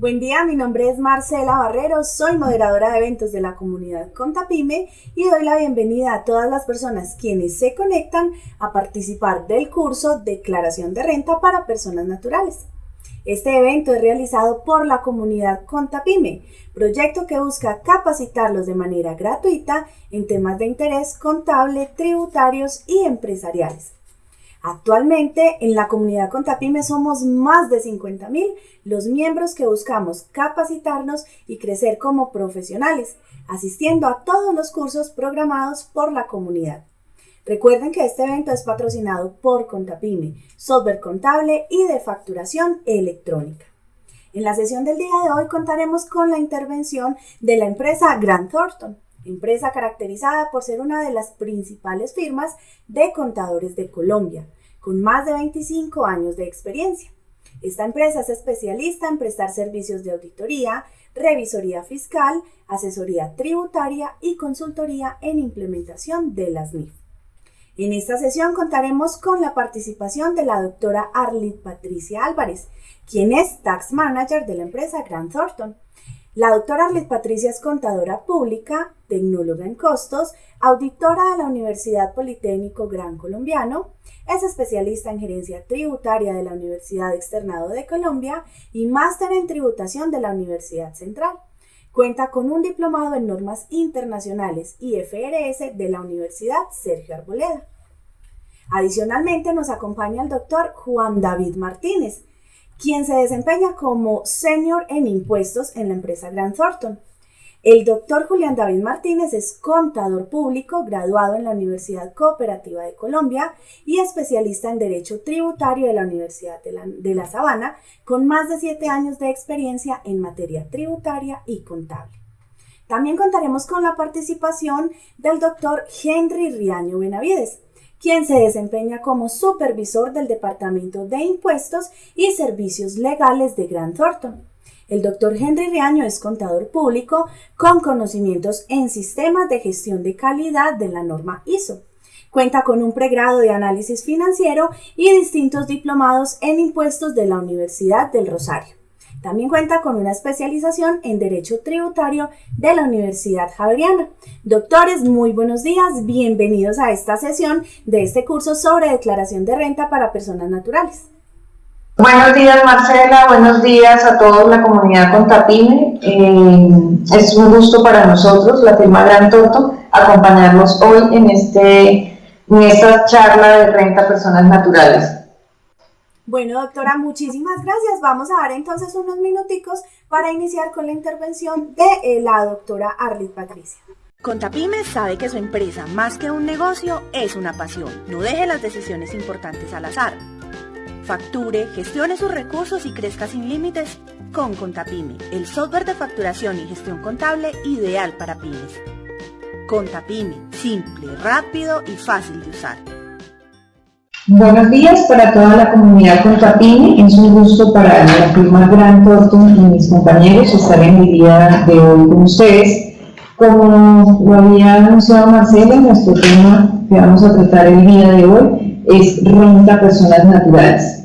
Buen día, mi nombre es Marcela Barrero, soy moderadora de eventos de la comunidad Contapime y doy la bienvenida a todas las personas quienes se conectan a participar del curso Declaración de Renta para Personas Naturales. Este evento es realizado por la comunidad Contapime, proyecto que busca capacitarlos de manera gratuita en temas de interés contable, tributarios y empresariales. Actualmente en la comunidad Contapime somos más de 50.000 los miembros que buscamos capacitarnos y crecer como profesionales, asistiendo a todos los cursos programados por la comunidad. Recuerden que este evento es patrocinado por Contapime, software contable y de facturación electrónica. En la sesión del día de hoy contaremos con la intervención de la empresa Grant Thornton, empresa caracterizada por ser una de las principales firmas de contadores de Colombia, con más de 25 años de experiencia. Esta empresa es especialista en prestar servicios de auditoría, revisoría fiscal, asesoría tributaria y consultoría en implementación de las NIF. En esta sesión contaremos con la participación de la doctora Arlit Patricia Álvarez, quien es Tax Manager de la empresa Grant Thornton. La doctora Arlet Patricia es contadora pública, tecnóloga en costos, auditora de la Universidad Politécnico Gran Colombiano, es especialista en gerencia tributaria de la Universidad Externado de Colombia y máster en tributación de la Universidad Central. Cuenta con un diplomado en normas internacionales y FRS de la Universidad Sergio Arboleda. Adicionalmente nos acompaña el doctor Juan David Martínez, quien se desempeña como senior en impuestos en la empresa Grant Thornton. El doctor Julián David Martínez es contador público graduado en la Universidad Cooperativa de Colombia y especialista en Derecho Tributario de la Universidad de la, de la Sabana, con más de siete años de experiencia en materia tributaria y contable. También contaremos con la participación del doctor Henry Riaño Benavides, quien se desempeña como supervisor del Departamento de Impuestos y Servicios Legales de Grant Thornton. El doctor Henry Riaño es contador público con conocimientos en sistemas de gestión de calidad de la norma ISO. Cuenta con un pregrado de análisis financiero y distintos diplomados en impuestos de la Universidad del Rosario. También cuenta con una especialización en Derecho Tributario de la Universidad Javeriana. Doctores, muy buenos días. Bienvenidos a esta sesión de este curso sobre declaración de renta para personas naturales. Buenos días Marcela, buenos días a toda la comunidad Contapime. Eh, es un gusto para nosotros, la firma Gran Toto, acompañarlos hoy en, este, en esta charla de renta a personas naturales. Bueno, doctora, muchísimas gracias. Vamos a dar entonces unos minuticos para iniciar con la intervención de eh, la doctora Arlit Patricia. Contapyme sabe que su empresa, más que un negocio, es una pasión. No deje las decisiones importantes al azar. Facture, gestione sus recursos y crezca sin límites con Contapyme, el software de facturación y gestión contable ideal para pymes. Contapyme, simple, rápido y fácil de usar. Buenos días para toda la comunidad Contapini. Es un gusto para la firma Gran Thornton y mis compañeros estar en el día de hoy con ustedes. Como lo había anunciado Marcela, nuestro tema que vamos a tratar el día de hoy es renta a personas naturales.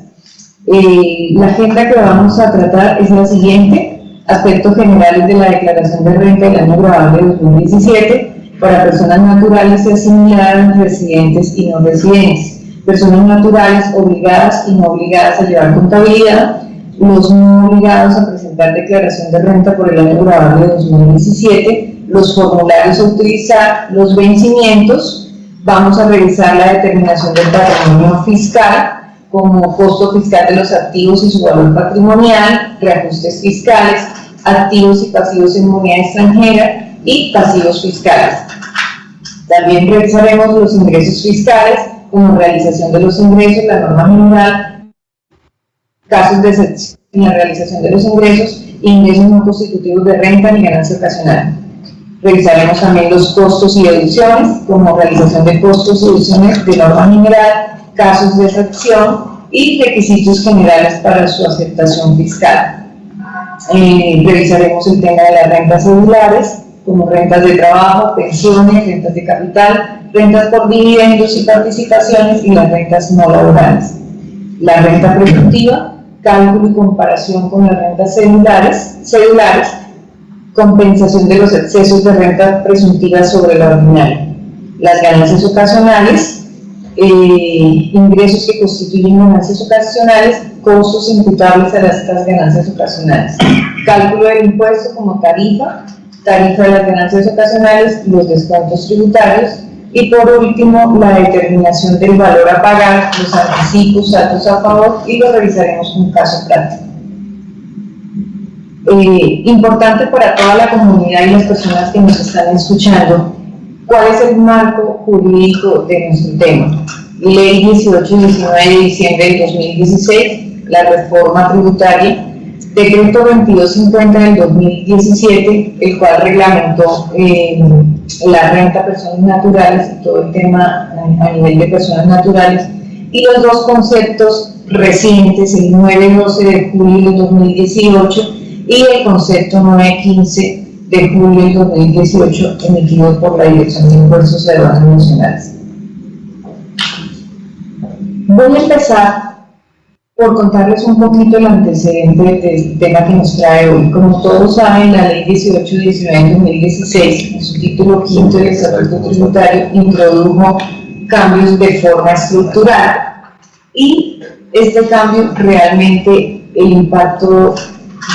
Eh, la agenda que vamos a tratar es la siguiente. Aspectos generales de la declaración de renta del año grabable de 2017 para personas naturales y asimiladas, residentes y no residentes personas naturales obligadas y no obligadas a llevar contabilidad, los no obligados a presentar declaración de renta por el año grabable de 2017, los formularios a utilizar, los vencimientos, vamos a revisar la determinación del patrimonio fiscal, como costo fiscal de los activos y su valor patrimonial, reajustes fiscales, activos y pasivos en moneda extranjera y pasivos fiscales. También revisaremos los ingresos fiscales, como realización de los ingresos, la norma general, casos de excepción en la realización de los ingresos, ingresos no constitutivos de renta ni ganancia ocasional. Revisaremos también los costos y deducciones, como realización de costos y deducciones de norma general, casos de excepción y requisitos generales para su aceptación fiscal. Eh, revisaremos el tema de las rentas celulares, como rentas de trabajo, pensiones, rentas de capital, rentas por dividendos y participaciones y las rentas no laborales. La renta productiva, cálculo y comparación con las rentas celulares, celulares compensación de los excesos de renta presuntiva sobre la ordinaria, las ganancias ocasionales, eh, ingresos que constituyen ganancias ocasionales, costos imputables a estas ganancias ocasionales, cálculo del impuesto como tarifa, tarifa de las ganancias ocasionales, los descuentos tributarios, y por último, la determinación del valor a pagar, los anticipos, datos a favor, y lo revisaremos un caso práctico. Eh, importante para toda la comunidad y las personas que nos están escuchando, ¿cuál es el marco jurídico de nuestro tema? Ley 1819 de diciembre de 2016, la reforma tributaria, decreto 2250 del 2017, el cual reglamentó eh, la renta personas naturales y todo el tema a nivel de personas naturales, y los dos conceptos recientes, el 9-12 de julio de 2018 y el concepto 915 de julio de 2018 emitido por la Dirección de Impuestos y Aduanas Nacionales. Voy a empezar por contarles un poquito el antecedente del tema que nos trae hoy. Como todos saben, la Ley 1819 de 2016, en su título quinto del Estatuto Tributario, introdujo cambios de forma estructural y este cambio realmente el impacto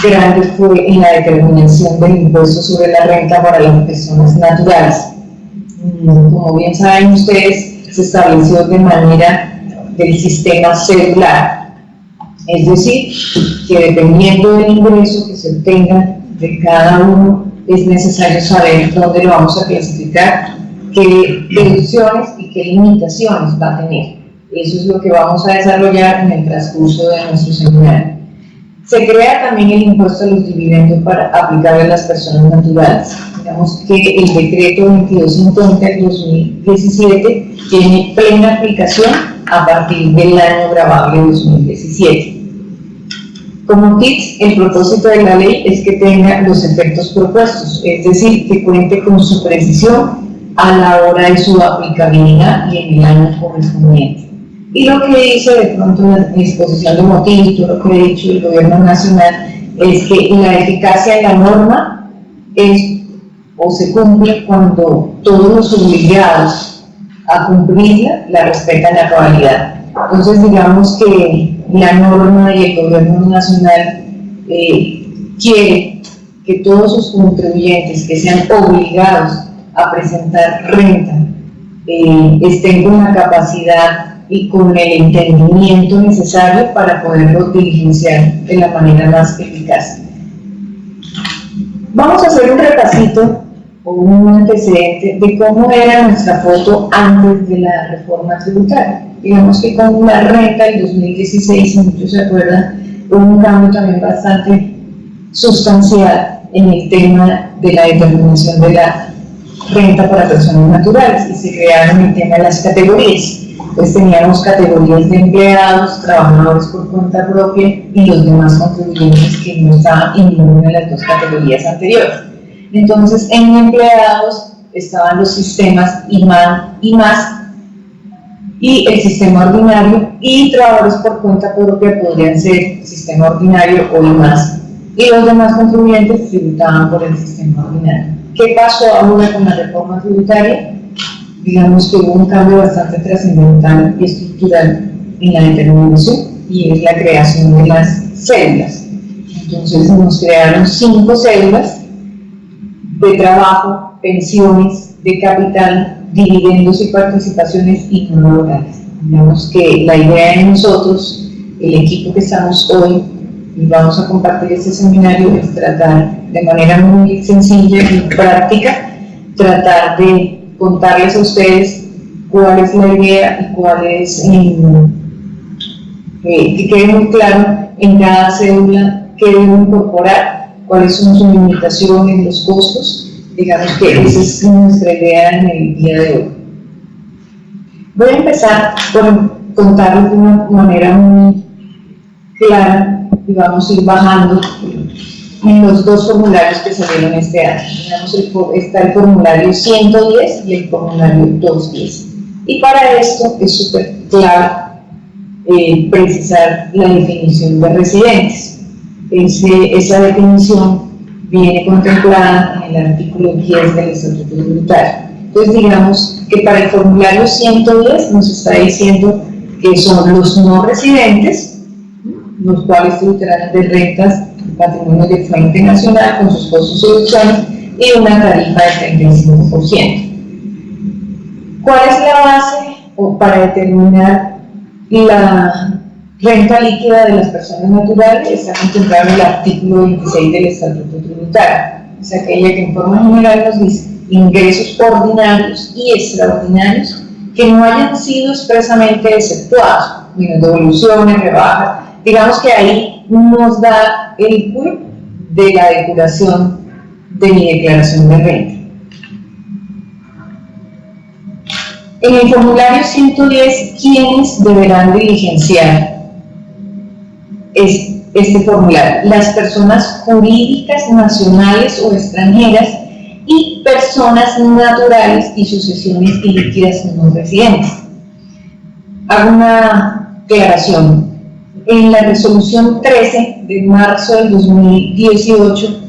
grande fue en la determinación del impuesto sobre la renta para las personas naturales. Como bien saben ustedes, se estableció de manera del sistema celular, es decir, que dependiendo del ingreso que se obtenga de cada uno, es necesario saber dónde lo vamos a clasificar, qué deducciones y qué limitaciones va a tener. Eso es lo que vamos a desarrollar en el transcurso de nuestro seminario. Se crea también el impuesto a los dividendos para aplicar a las personas naturales. Digamos que el decreto 2250 del 2017 tiene plena aplicación a partir del año grabable 2017. Como tips, el propósito de la ley es que tenga los efectos propuestos, es decir, que cuente con su precisión a la hora de su aplicabilidad y en el año correspondiente. Y lo que dice de pronto la exposición de motivos, todo lo que ha dicho el gobierno nacional, es que la eficacia de la norma es o se cumple cuando todos los obligados a cumplirla la respetan a cabalidad. Entonces digamos que la norma y el gobierno nacional eh, quiere que todos sus contribuyentes que sean obligados a presentar renta eh, estén con la capacidad y con el entendimiento necesario para poderlo diligenciar de la manera más eficaz. Vamos a hacer un repasito o un antecedente de cómo era nuestra foto antes de la reforma tributaria. Digamos que con la renta del 2016, si muchos se acuerdan, hubo un cambio también bastante sustancial en el tema de la determinación de la renta para personas naturales y se crearon el tema de las categorías pues teníamos categorías de empleados, trabajadores por cuenta propia y los demás contribuyentes que no estaban en ninguna de las dos categorías anteriores. Entonces, en empleados estaban los sistemas IMAN y más y el sistema ordinario y trabajadores por cuenta propia podrían ser sistema ordinario o IMAS y los demás contribuyentes tributaban por el sistema ordinario. ¿Qué pasó ahora con la reforma tributaria? digamos que hubo un cambio bastante trascendental y estructural en la determinación y es la creación de las células. Entonces nos crearon cinco células de trabajo, pensiones, de capital, dividendos y participaciones y no laborales. Digamos que la idea de nosotros, el equipo que estamos hoy y vamos a compartir este seminario es tratar de manera muy sencilla y práctica, tratar de contarles a ustedes cuál es la idea y cuál es, eh, que quede muy claro en cada célula qué debemos incorporar, cuáles son sus limitaciones, los costos, digamos que esa es nuestra idea en el día de hoy. Voy a empezar por contarles de una manera muy clara y vamos a ir bajando en los dos formularios que salieron este año. está el formulario 110 y el formulario 210. Y para esto es súper clave eh, precisar la definición de residentes. Esa definición viene contemplada en el artículo 10 del Estatuto Tributario. Entonces, digamos que para el formulario 110 nos está diciendo que son los no residentes, los cuales tributarán de rentas patrimonio de fuente nacional con sus costos deducciones y una tarifa de 35%. ¿Cuál es la base para determinar la renta líquida de las personas naturales? Está contemplado en el artículo 26 del Estatuto Tributario. Es aquella que en forma general nos dice ingresos ordinarios y extraordinarios que no hayan sido expresamente exceptuados, menos devoluciones, rebajas, digamos que ahí nos da el quid de la depuración de mi declaración de renta. En el formulario 110, ¿quiénes deberán diligenciar este formulario? Las personas jurídicas nacionales o extranjeras y personas naturales y sucesiones ilíquidas no residentes. Hago una declaración. En la resolución 13 de marzo del 2018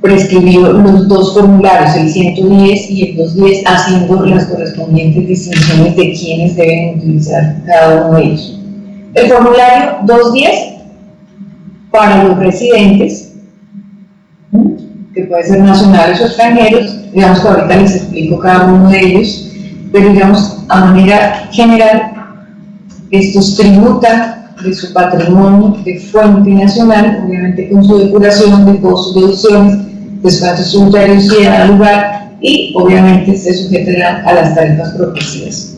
prescribió los dos formularios, el 110 y el 210, haciendo las correspondientes distinciones de quiénes deben utilizar cada uno de ellos. El formulario 210 para los residentes que pueden ser nacionales o extranjeros, digamos que ahorita les explico cada uno de ellos, pero digamos, a manera general, estos tributan de su patrimonio de fuente nacional, obviamente con su depuración de costos, deducciones, descuentos tributarios y en lugar, y obviamente se sujetarán a las tarifas propicias.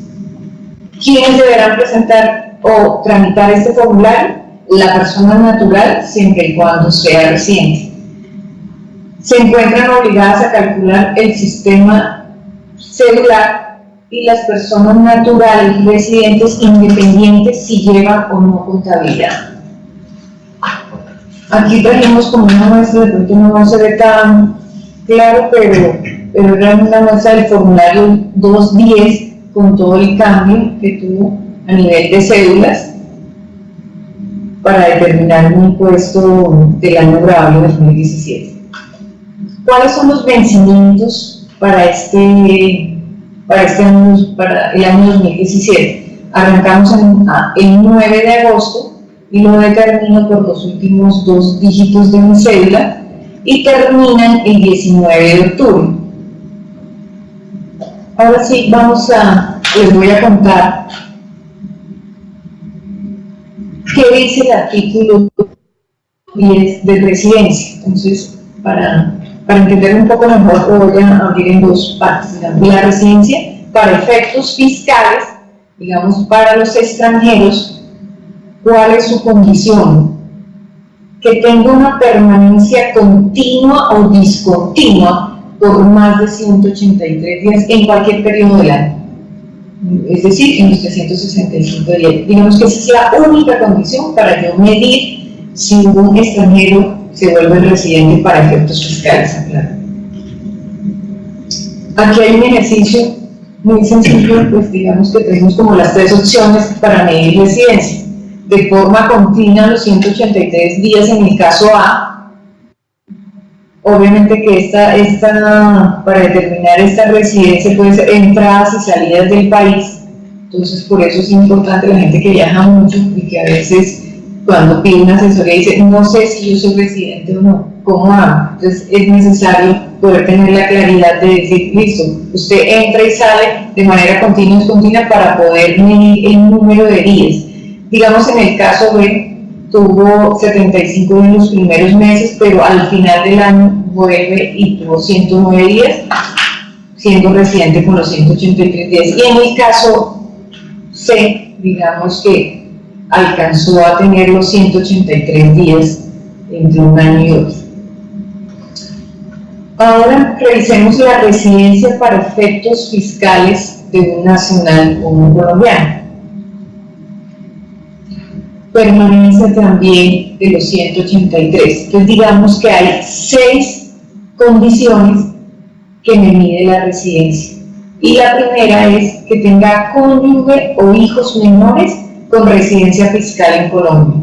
¿Quiénes deberán presentar o tramitar este formulario? La persona natural, siempre y cuando sea residente se encuentran obligadas a calcular el sistema celular y las personas naturales residentes independientes si llevan o no contabilidad. Aquí trajimos como una muestra, de pronto no se ve tan claro, pero, pero era una muestra del formulario 210 con todo el cambio que tuvo a nivel de cédulas para determinar un impuesto del año grabable 2017. ¿Cuáles son los vencimientos para este, para este año, para el año 2017? Arrancamos en, el 9 de agosto y lo determino por los últimos dos dígitos de mi cédula y terminan el 19 de octubre. Ahora sí, vamos a, les voy a contar qué dice el artículo 10 de residencia. Entonces, para para entender un poco mejor, voy a abrir en dos partes. la residencia para efectos fiscales, digamos, para los extranjeros, ¿cuál es su condición? Que tenga una permanencia continua o discontinua por más de 183 días en cualquier periodo del año. Es decir, en los 365 días. Digamos que esa es la única condición para yo medir si un extranjero se vuelve residente para efectos fiscales, Aquí hay un ejercicio muy sencillo, pues digamos que tenemos como las tres opciones para medir residencia. De forma continua los 183 días en el caso A, obviamente que esta, esta, para determinar esta residencia puede ser entradas y salidas del país, entonces por eso es importante la gente que viaja mucho y que a veces cuando pide una asesoría dice, no sé si yo soy residente o no, ¿cómo hago? Entonces es necesario poder tener la claridad de decir, listo, usted entra y sale de manera continua y continua para poder medir el número de días. Digamos en el caso B, tuvo 75 en los primeros meses, pero al final del año vuelve y tuvo 109 días, siendo residente con los 183 días. Y en el caso C, digamos que alcanzó a tener los 183 días entre un año y otro. Ahora revisemos la residencia para efectos fiscales de un nacional o un colombiano. Permanencia también de los 183. Entonces digamos que hay seis condiciones que me mide la residencia. Y la primera es que tenga cónyuge o hijos menores con residencia fiscal en Colombia.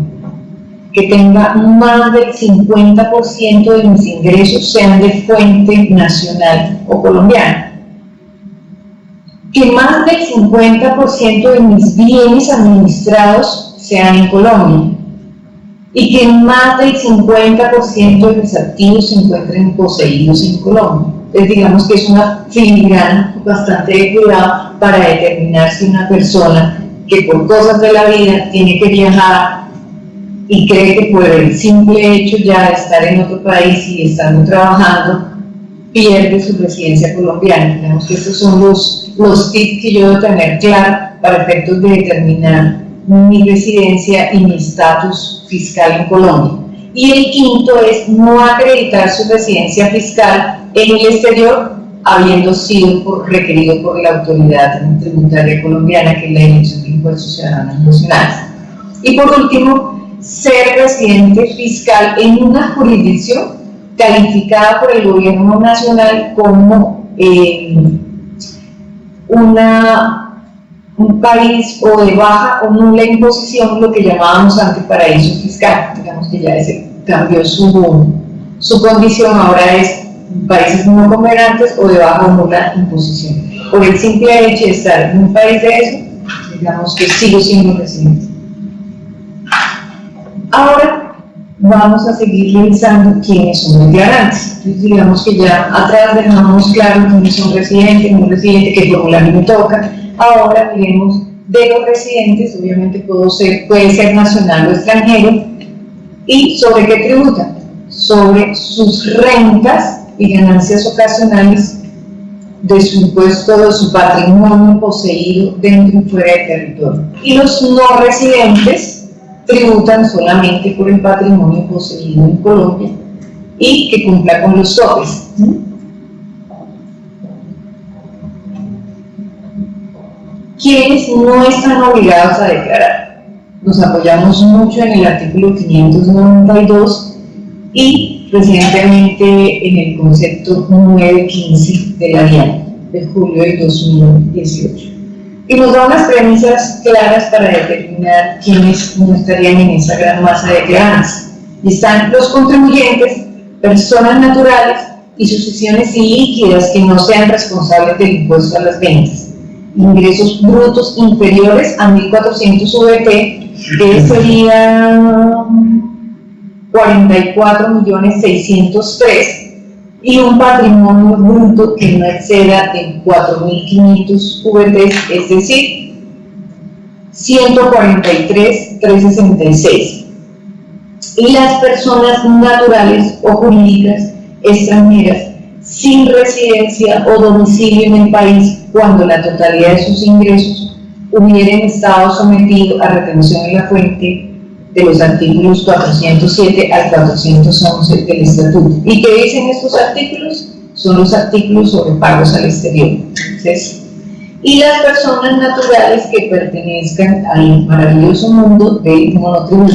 Que tenga más del 50% de mis ingresos sean de fuente nacional o colombiana. Que más del 50% de mis bienes administrados sean en Colombia. Y que más del 50% de mis activos se encuentren poseídos en Colombia. Entonces digamos que es una filigrana bastante de cuidado para determinar si una persona que por cosas de la vida tiene que viajar y cree que por el simple hecho ya de estar en otro país y estando trabajando, pierde su residencia colombiana. Digamos que estos son los, los tips que yo debo tener claro para efectos de determinar mi residencia y mi estatus fiscal en Colombia. Y el quinto es no acreditar su residencia fiscal en el exterior habiendo sido requerido por la autoridad tributaria colombiana, que es la Dirección de Impuestos Ciudadanos Nacionales. Y por último, ser residente fiscal en una jurisdicción calificada por el gobierno nacional como eh, una, un país o de baja o nula imposición, lo que llamábamos antes paraíso fiscal. Digamos que ya ese cambió su, su condición, ahora es países no comerciantes o de baja o nula imposición. Por el simple hecho de estar en un país de eso, digamos que sigo siendo residente. Ahora vamos a seguir revisando quiénes son declarantes. Entonces, digamos que ya atrás dejamos claro quiénes son residentes, no residentes, qué formulario me toca. Ahora miremos de los residentes, obviamente ser, puede ser nacional o extranjero, y sobre qué tributan, sobre sus rentas y ganancias ocasionales de su impuesto de su patrimonio poseído dentro y fuera del territorio. Y los no residentes tributan solamente por el patrimonio poseído en Colombia y que cumpla con los topes. ¿Quiénes no están obligados a declarar? Nos apoyamos mucho en el artículo 592 y recientemente en el concepto 915 de la DIAN de julio del 2018. Y nos da unas premisas claras para determinar quiénes no estarían en esa gran masa de declarantes. Y están los contribuyentes, personas naturales y sucesiones líquidas que no sean responsables del impuesto a las ventas. Ingresos brutos inferiores a 1.400 VT, que sería 44.603.000 y un patrimonio bruto que no exceda de 4.500 VT, es decir, 143.366. Y las personas naturales o jurídicas extranjeras sin residencia o domicilio en el país cuando la totalidad de sus ingresos hubieran estado sometidos a retención en la fuente de los artículos 407 al 411 del Estatuto. ¿Y qué dicen estos artículos? Son los artículos sobre pagos al exterior. y las personas naturales que pertenezcan al maravilloso mundo del monotributo.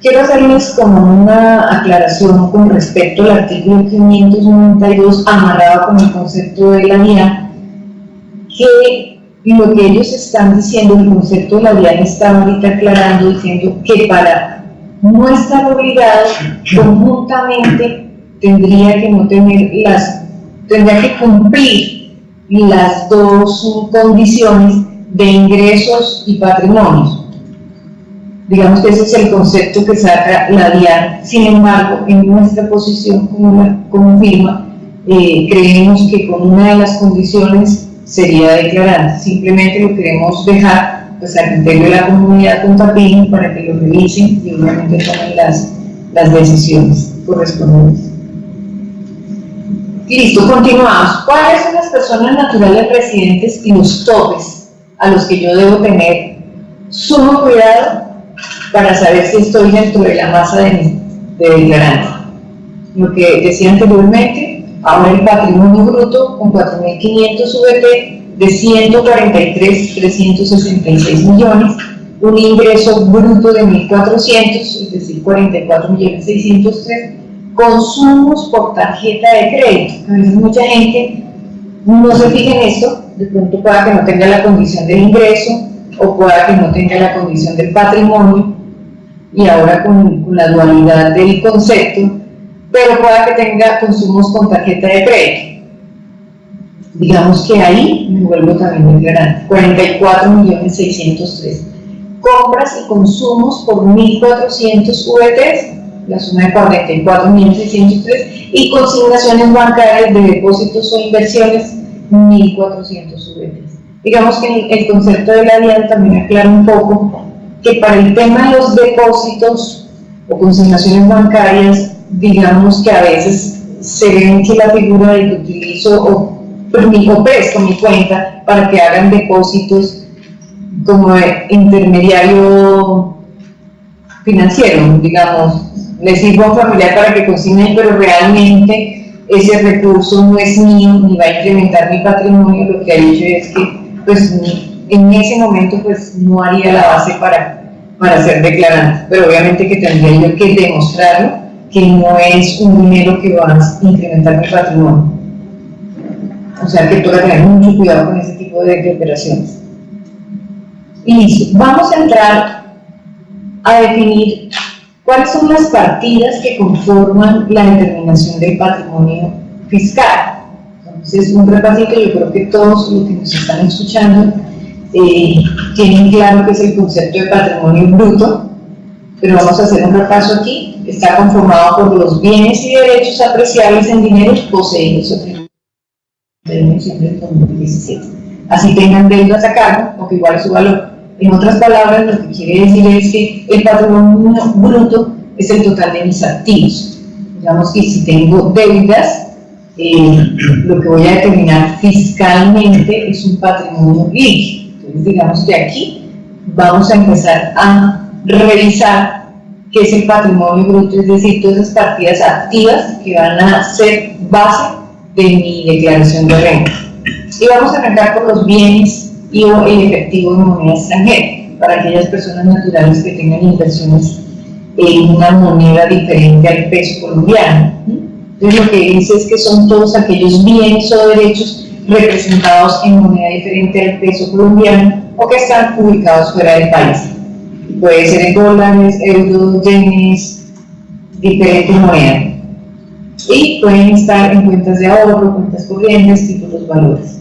Quiero hacerles como una aclaración con respecto al artículo 592 amarrado con el concepto de la vía, que lo que ellos están diciendo, el concepto de la DIAN está ahorita aclarando, diciendo que para no estar obligado, conjuntamente tendría que no tener las, tendría que cumplir las dos condiciones de ingresos y patrimonios. Digamos que ese es el concepto que saca la DIAN. Sin embargo, en nuestra posición como, como firma, eh, creemos que con una de las condiciones sería declarar. Simplemente lo queremos dejar pues, al criterio de la comunidad con tapín para que lo revisen y obviamente tomen las, las decisiones correspondientes. Listo, continuamos. ¿Cuáles son las personas naturales residentes y los topes a los que yo debo tener sumo cuidado para saber si estoy dentro de la masa de, de declarante? Lo que decía anteriormente, Ahora el patrimonio bruto con 4.500 VT de 143.366 millones, un ingreso bruto de 1.400, es decir, 44.603, consumos por tarjeta de crédito. A veces mucha gente no se fija en esto, de pronto pueda que no tenga la condición del ingreso o pueda que no tenga la condición del patrimonio, y ahora con, la dualidad del concepto, pero pueda que tenga consumos con tarjeta de crédito. Digamos que ahí me vuelvo también muy grande, 44.603. Compras y consumos por 1.400 VTs, la suma de 44.603, y consignaciones bancarias de depósitos o inversiones, 1.400 VTs. Digamos que el concepto de la DIAN también aclara un poco que para el tema de los depósitos o consignaciones bancarias, digamos que a veces se ven que la figura de que utilizo o, permito presto mi cuenta para que hagan depósitos como intermediario financiero, digamos, le sirvo a un familiar para que consigne, pero realmente ese recurso no es mío ni va a incrementar mi patrimonio, lo que ha dicho es que pues en ese momento pues no haría la base para, para ser declarante, pero obviamente que tendría yo que demostrarlo que no es un dinero que va a incrementar mi patrimonio. O sea que toca tener mucho cuidado con ese tipo de, operaciones. Y listo, vamos a entrar a definir cuáles son las partidas que conforman la determinación del patrimonio fiscal. Entonces, un repasito, yo creo que todos los que nos están escuchando eh, tienen claro que es el concepto de patrimonio bruto, pero vamos a hacer un repaso aquí. Está conformado por los bienes y derechos apreciables en dinero poseídos o siempre 2017. Así tengan deudas a cargo, porque igual es su valor. En otras palabras, lo que quiere decir es que el patrimonio bruto es el total de mis activos. Digamos que si tengo deudas, eh, lo que voy a determinar fiscalmente es un patrimonio líquido. Digamos que aquí vamos a empezar a revisar qué es el patrimonio bruto, es decir, todas esas partidas activas que van a ser base de mi declaración de renta. Y vamos a arrancar por los bienes y o el efectivo en moneda extranjera, para aquellas personas naturales que tengan inversiones en una moneda diferente al peso colombiano. Entonces lo que dice es que son todos aquellos bienes o derechos representados en moneda diferente al peso colombiano o que están ubicados fuera del país. Puede ser en dólares, euros, yenes, diferentes monedas. Y pueden estar en cuentas de ahorro, cuentas corrientes, títulos valores.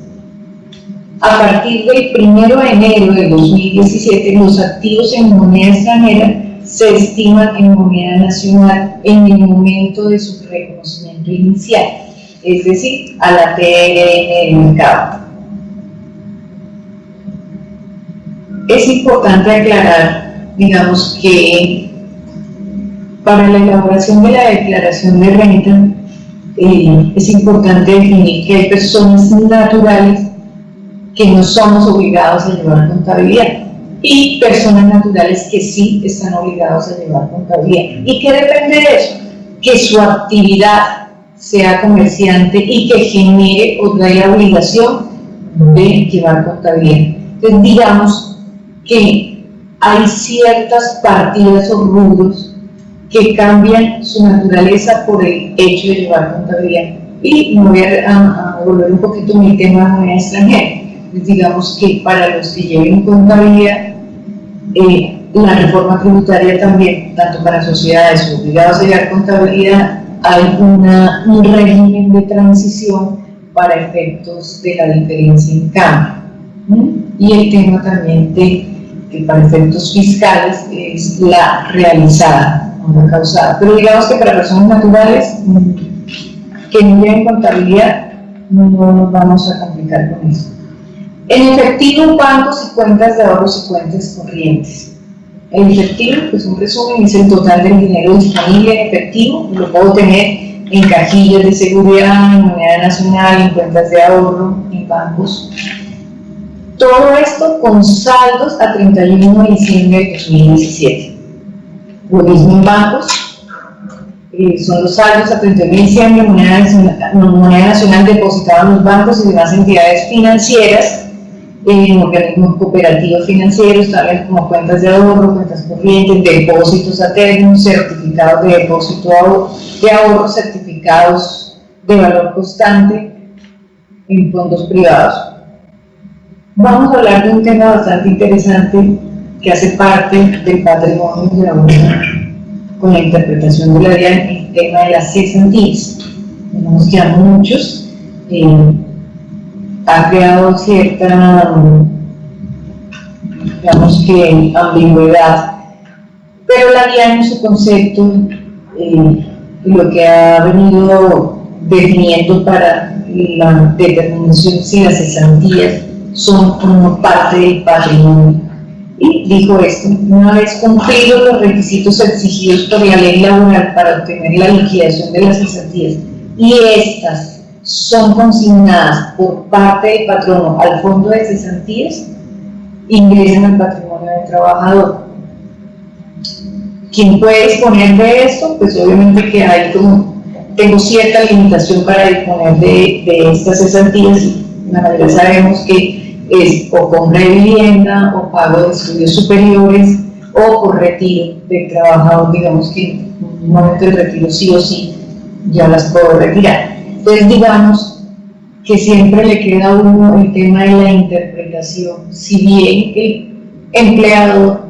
A partir del 1 de enero de 2017, los activos en moneda extranjera se estiman en moneda nacional en el momento de su reconocimiento inicial es decir, a la TRN del mercado. Es importante aclarar, digamos, que para la elaboración de la declaración de renta eh, es importante definir que hay personas naturales que no somos obligados a llevar contabilidad y personas naturales que sí están obligados a llevar contabilidad. ¿Y qué depende de eso? Que su actividad sea comerciante y que genere o traiga obligación de llevar contabilidad. Entonces, digamos que hay ciertas partidas o rubros que cambian su naturaleza por el hecho de llevar contabilidad. Y me voy a, volver un poquito a mi tema de moneda extranjera. digamos que para los que lleven contabilidad, eh, la reforma tributaria también, tanto para sociedades obligadas a llevar contabilidad hay una, un régimen de transición para efectos de la diferencia en cambio. Y el tema también de que para efectos fiscales es la realizada, no la causada. Pero digamos que para personas naturales que no lleven contabilidad, no nos vamos a complicar con eso. En efectivo, bancos y cuentas de ahorros y cuentas corrientes. El efectivo, pues un resumen, es el total del dinero disponible en efectivo, lo puedo tener en cajillas de seguridad, en moneda nacional, en cuentas de ahorro, en bancos. Todo esto con saldos a 31 de diciembre de 2017. Lo mismo en bancos, eh, son los saldos a 31 de diciembre, moneda nacional, moneda nacional depositada en los bancos y demás entidades financieras en organismos cooperativos financieros, tales como cuentas de ahorro, cuentas corrientes, depósitos a certificados de depósito de ahorro, certificados de valor constante en fondos privados. vamos a hablar de un tema bastante interesante que hace parte del patrimonio de la humanidad con la interpretación de la DIAN, el tema de las cesantías. Digamos que a muchos eh, ha creado cierta, digamos que, ambigüedad, pero la DIAN en su concepto, eh, lo que ha venido definiendo para la determinación si las cesantías son como parte del patrimonio. Y dijo esto, una vez cumplidos los requisitos exigidos por la ley laboral para obtener la liquidación de las cesantías y estas son consignadas por parte del patrono al fondo de cesantías, ingresan al patrimonio del trabajador. ¿Quién puede disponer de esto? Pues obviamente que hay como, tengo cierta limitación para disponer de, de estas cesantías, la mayoría sabemos que es o compra de vivienda o pago de estudios superiores o por retiro de trabajador, digamos que en un momento de retiro sí o sí ya las puedo retirar. Entonces digamos que siempre le queda a uno el tema de la interpretación, si bien el empleado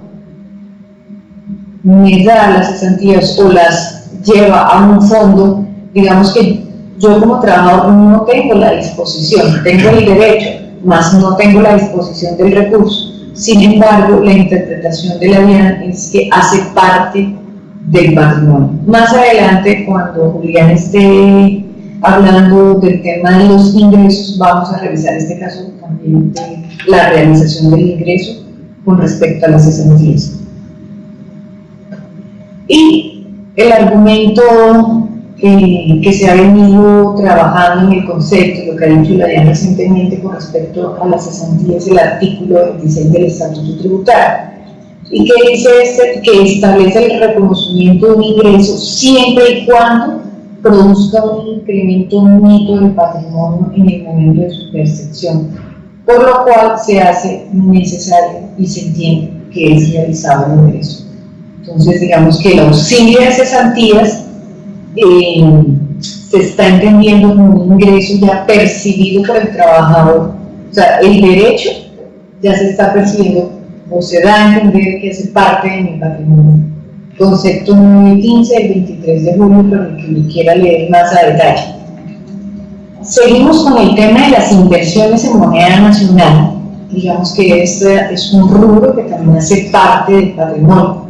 me da las cesantías o las lleva a un fondo, digamos que yo como trabajador no tengo la disposición, tengo el derecho más no tengo la disposición del recurso. Sin embargo, la interpretación de la DIAN es que hace parte del patrimonio. Más adelante, cuando Julián esté hablando del tema de los ingresos, vamos a revisar este caso también de la realización del ingreso con respecto a las cesantías. Y el argumento que se ha venido trabajando en el concepto, lo que ha dicho la DIAN recientemente con respecto a las cesantías, el artículo 26 del Estatuto Tributario, y que dice este, que establece el reconocimiento de un ingreso siempre y cuando produzca un incremento neto del patrimonio en el momento de su percepción, por lo cual se hace necesario y se entiende que es realizado el ingreso. Entonces, digamos que el auxilio de cesantías eh, se está entendiendo como un ingreso ya percibido por el trabajador. O sea, el derecho ya se está percibiendo o se da a entender que hace parte de mi patrimonio. Concepto 915 del 23 de julio, pero el que lo quiera leer más a detalle. Seguimos con el tema de las inversiones en moneda nacional. Digamos que este es un rubro que también hace parte del patrimonio.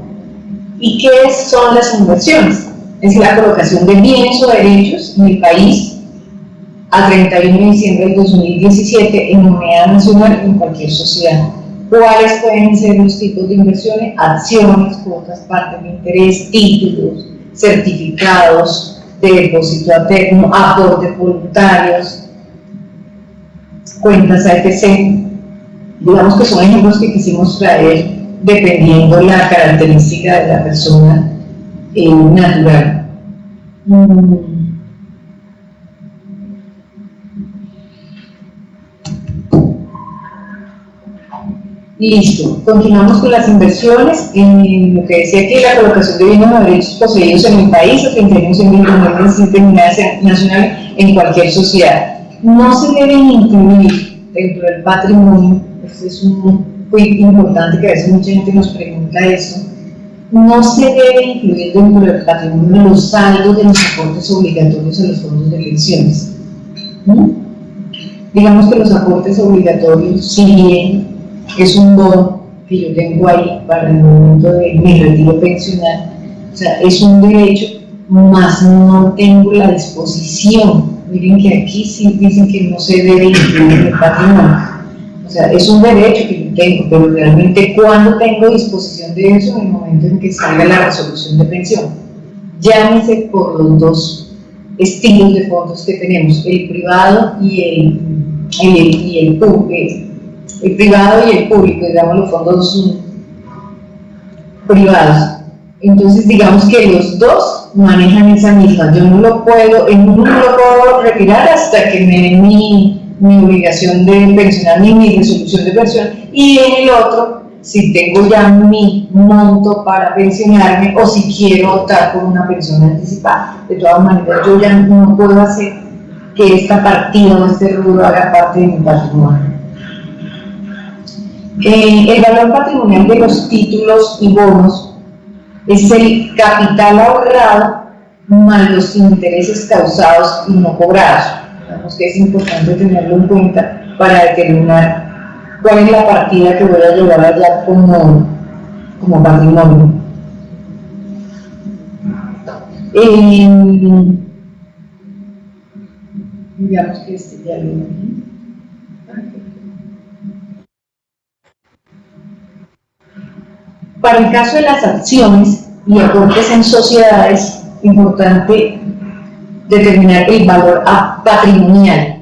¿Y qué son las inversiones? es la colocación de bienes o derechos en el país a 31 de diciembre del 2017 en moneda nacional en cualquier sociedad. ¿Cuáles pueden ser los tipos de inversiones? Acciones, cuotas, partes de interés, títulos, certificados de depósito alterno, aportes voluntarios, cuentas AFC. Digamos que son ejemplos que quisimos traer dependiendo la característica de la persona natural. Mm. Listo, continuamos con las inversiones. En lo que decía que la colocación de bienes o derechos poseídos en el país o que tenemos en determinada nacional en cualquier sociedad. No se deben incluir dentro del patrimonio, esto es un muy importante que a veces mucha gente nos pregunta eso, no se debe incluir dentro del patrimonio los saldos de los aportes obligatorios a los fondos de elecciones. Digamos que los aportes obligatorios, si bien es un bono que yo tengo ahí para el momento de mi retiro pensional, o sea, es un derecho, más no tengo la disposición. Miren que aquí sí dicen que no se debe incluir el patrimonio. O sea, es un derecho que yo tengo, pero realmente cuando tengo disposición de eso en el momento en que salga la resolución de pensión. Llámese por los dos estilos de fondos que tenemos, el privado y el, y el, público. El privado y el público, digamos los fondos privados. Entonces, digamos que los dos manejan esa misma. Yo no lo puedo, no lo puedo retirar hasta que me den mi mi obligación de pensionar ni mi resolución de pensión y en el otro si tengo ya mi monto para pensionarme o si quiero optar por una pensión anticipada. De todas maneras, yo ya no puedo hacer que esta partida o este rubro haga parte de mi patrimonio. Eh, el valor patrimonial de los títulos y bonos es el capital ahorrado más los intereses causados y no cobrados. Digamos que es importante tenerlo en cuenta para determinar cuál es la partida que voy a llevar allá como, como patrimonio. Eh, digamos que este ya lo Para el caso de las acciones y aportes en sociedades, importante determinar el valor patrimonial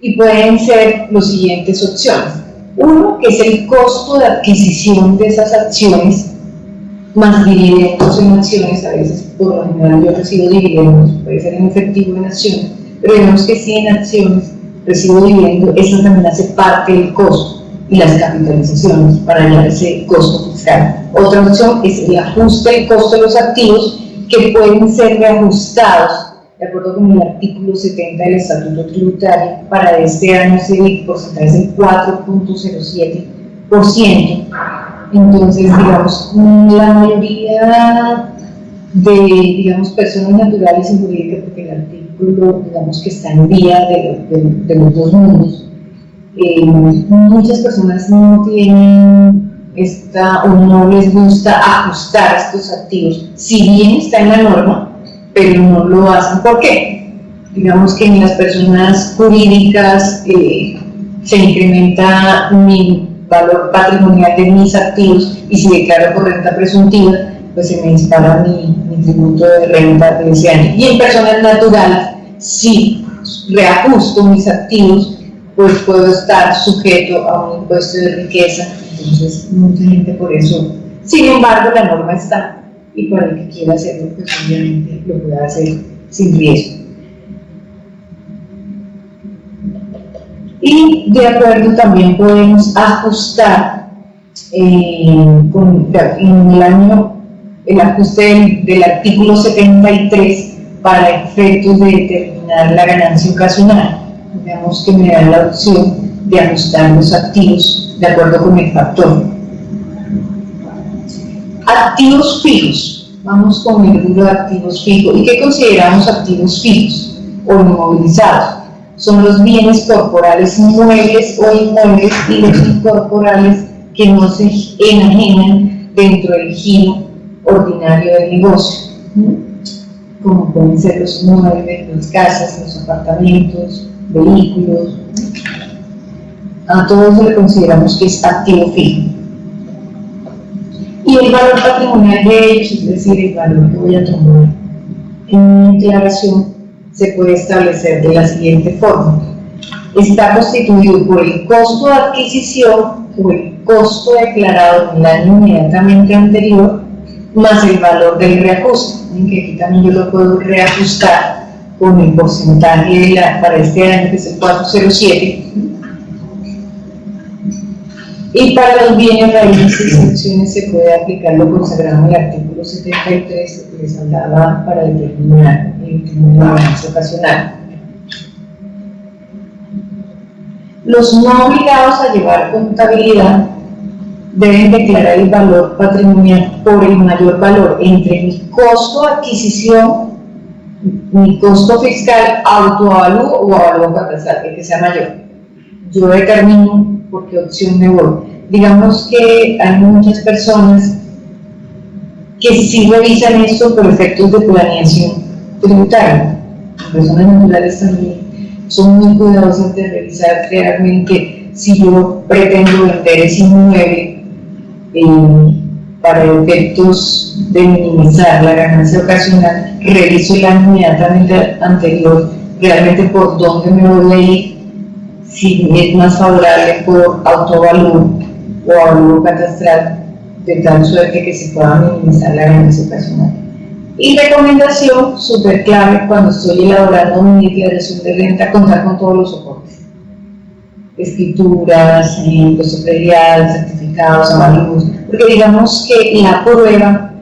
y pueden ser los siguientes opciones. Uno, que es el costo de adquisición de esas acciones más dividendos en acciones, a veces por lo general yo recibo dividendos, puede ser en efectivo en acciones, pero vemos que si en acciones recibo dividendos, eso también hace parte del costo y las capitalizaciones para hallar ese costo Otra opción es el ajuste del costo de los activos que pueden ser reajustados de acuerdo con el artículo 70 del Estatuto Tributario, para este año el porcentaje es el 4.07%. Entonces, digamos, la mayoría de, digamos, personas naturales y jurídicas, porque el artículo, digamos, que está en vía de, de los dos mundos, eh, muchas personas no tienen esta o no les gusta ajustar estos activos, si bien está en la norma, pero no lo hacen. ¿Por qué? Digamos que en las personas jurídicas eh, se incrementa mi valor patrimonial de mis activos y si declaro por renta presuntiva, pues se me dispara mi, tributo de renta de ese año. Y en personas naturales, si reajusto mis activos, pues puedo estar sujeto a un impuesto de riqueza, entonces mucha gente por eso, sin embargo la norma está. Y para el que quiera hacerlo, pues obviamente lo puede hacer sin riesgo. Y de acuerdo también podemos ajustar eh, en el año el ajuste del artículo 73 para efectos de determinar la ganancia ocasional digamos que me da la opción de ajustar los activos de acuerdo con el factor. Activos fijos. Vamos con el rubro de activos fijos. ¿Y qué consideramos activos fijos o inmovilizados? Son los bienes corporales muebles o inmuebles y los incorporales que no se enajenan dentro del giro ordinario del negocio, como pueden ser los muebles, las casas, los apartamentos, vehículos, a todos le consideramos que es activo fijo. Y el valor patrimonial de ellos, es decir, el valor que voy a tomar en mi declaración, se puede establecer de la siguiente forma. Está constituido por el costo de adquisición o el costo declarado en el año inmediatamente anterior, más el valor del reajuste, en que aquí también yo lo puedo reajustar con el porcentaje para este año que es el 407 y para los bienes raíces y excepciones se puede aplicar lo consagrado en el artículo 73 que les hablaba para determinar el término de ocasional. Los no obligados a llevar contabilidad deben declarar el valor patrimonial por el mayor valor entre el costo de adquisición mi costo fiscal autoavalúo o avalúo catastral, que sea mayor. Yo determino por qué opción me voy. Digamos que hay muchas personas que sí revisan esto por efectos de planeación tributaria. Las personas naturales también son muy cuidadosas de revisar realmente si yo pretendo vender ese inmueble eh, para efectos de minimizar la ganancia ocasional, reviso el año inmediatamente anterior, realmente por dónde me voy a ir, si es más favorable por autovalor o avalúo catastral, de tal suerte que se pueda minimizar la ganancia ocasional. Y recomendación súper clave cuando estoy elaborando mi declaración de renta, contar con todos los soportes. Escrituras, impuestos predial, certificados, avalios, porque digamos que la prueba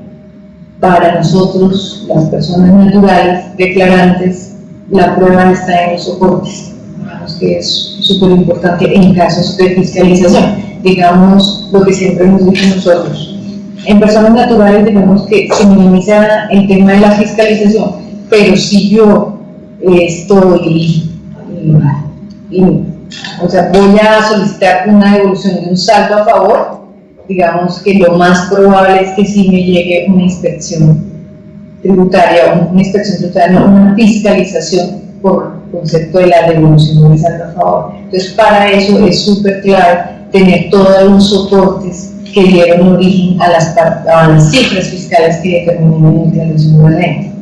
para nosotros, las personas naturales, declarantes, la prueba está en los soportes. Digamos que es súper importante en casos de fiscalización. digamos, lo que siempre hemos dicho nosotros. En personas naturales, digamos que se minimiza el tema de la fiscalización, pero si yo estoy, o sea, voy a solicitar una devolución de un saldo a favor, digamos que lo más probable es que sí me llegue una inspección tributaria, una inspección tributaria, una fiscalización por concepto de la devolución del saldo a favor. Entonces, para eso es súper clave tener todos los soportes que dieron origen a las, cifras fiscales que determinan la declaración de renta.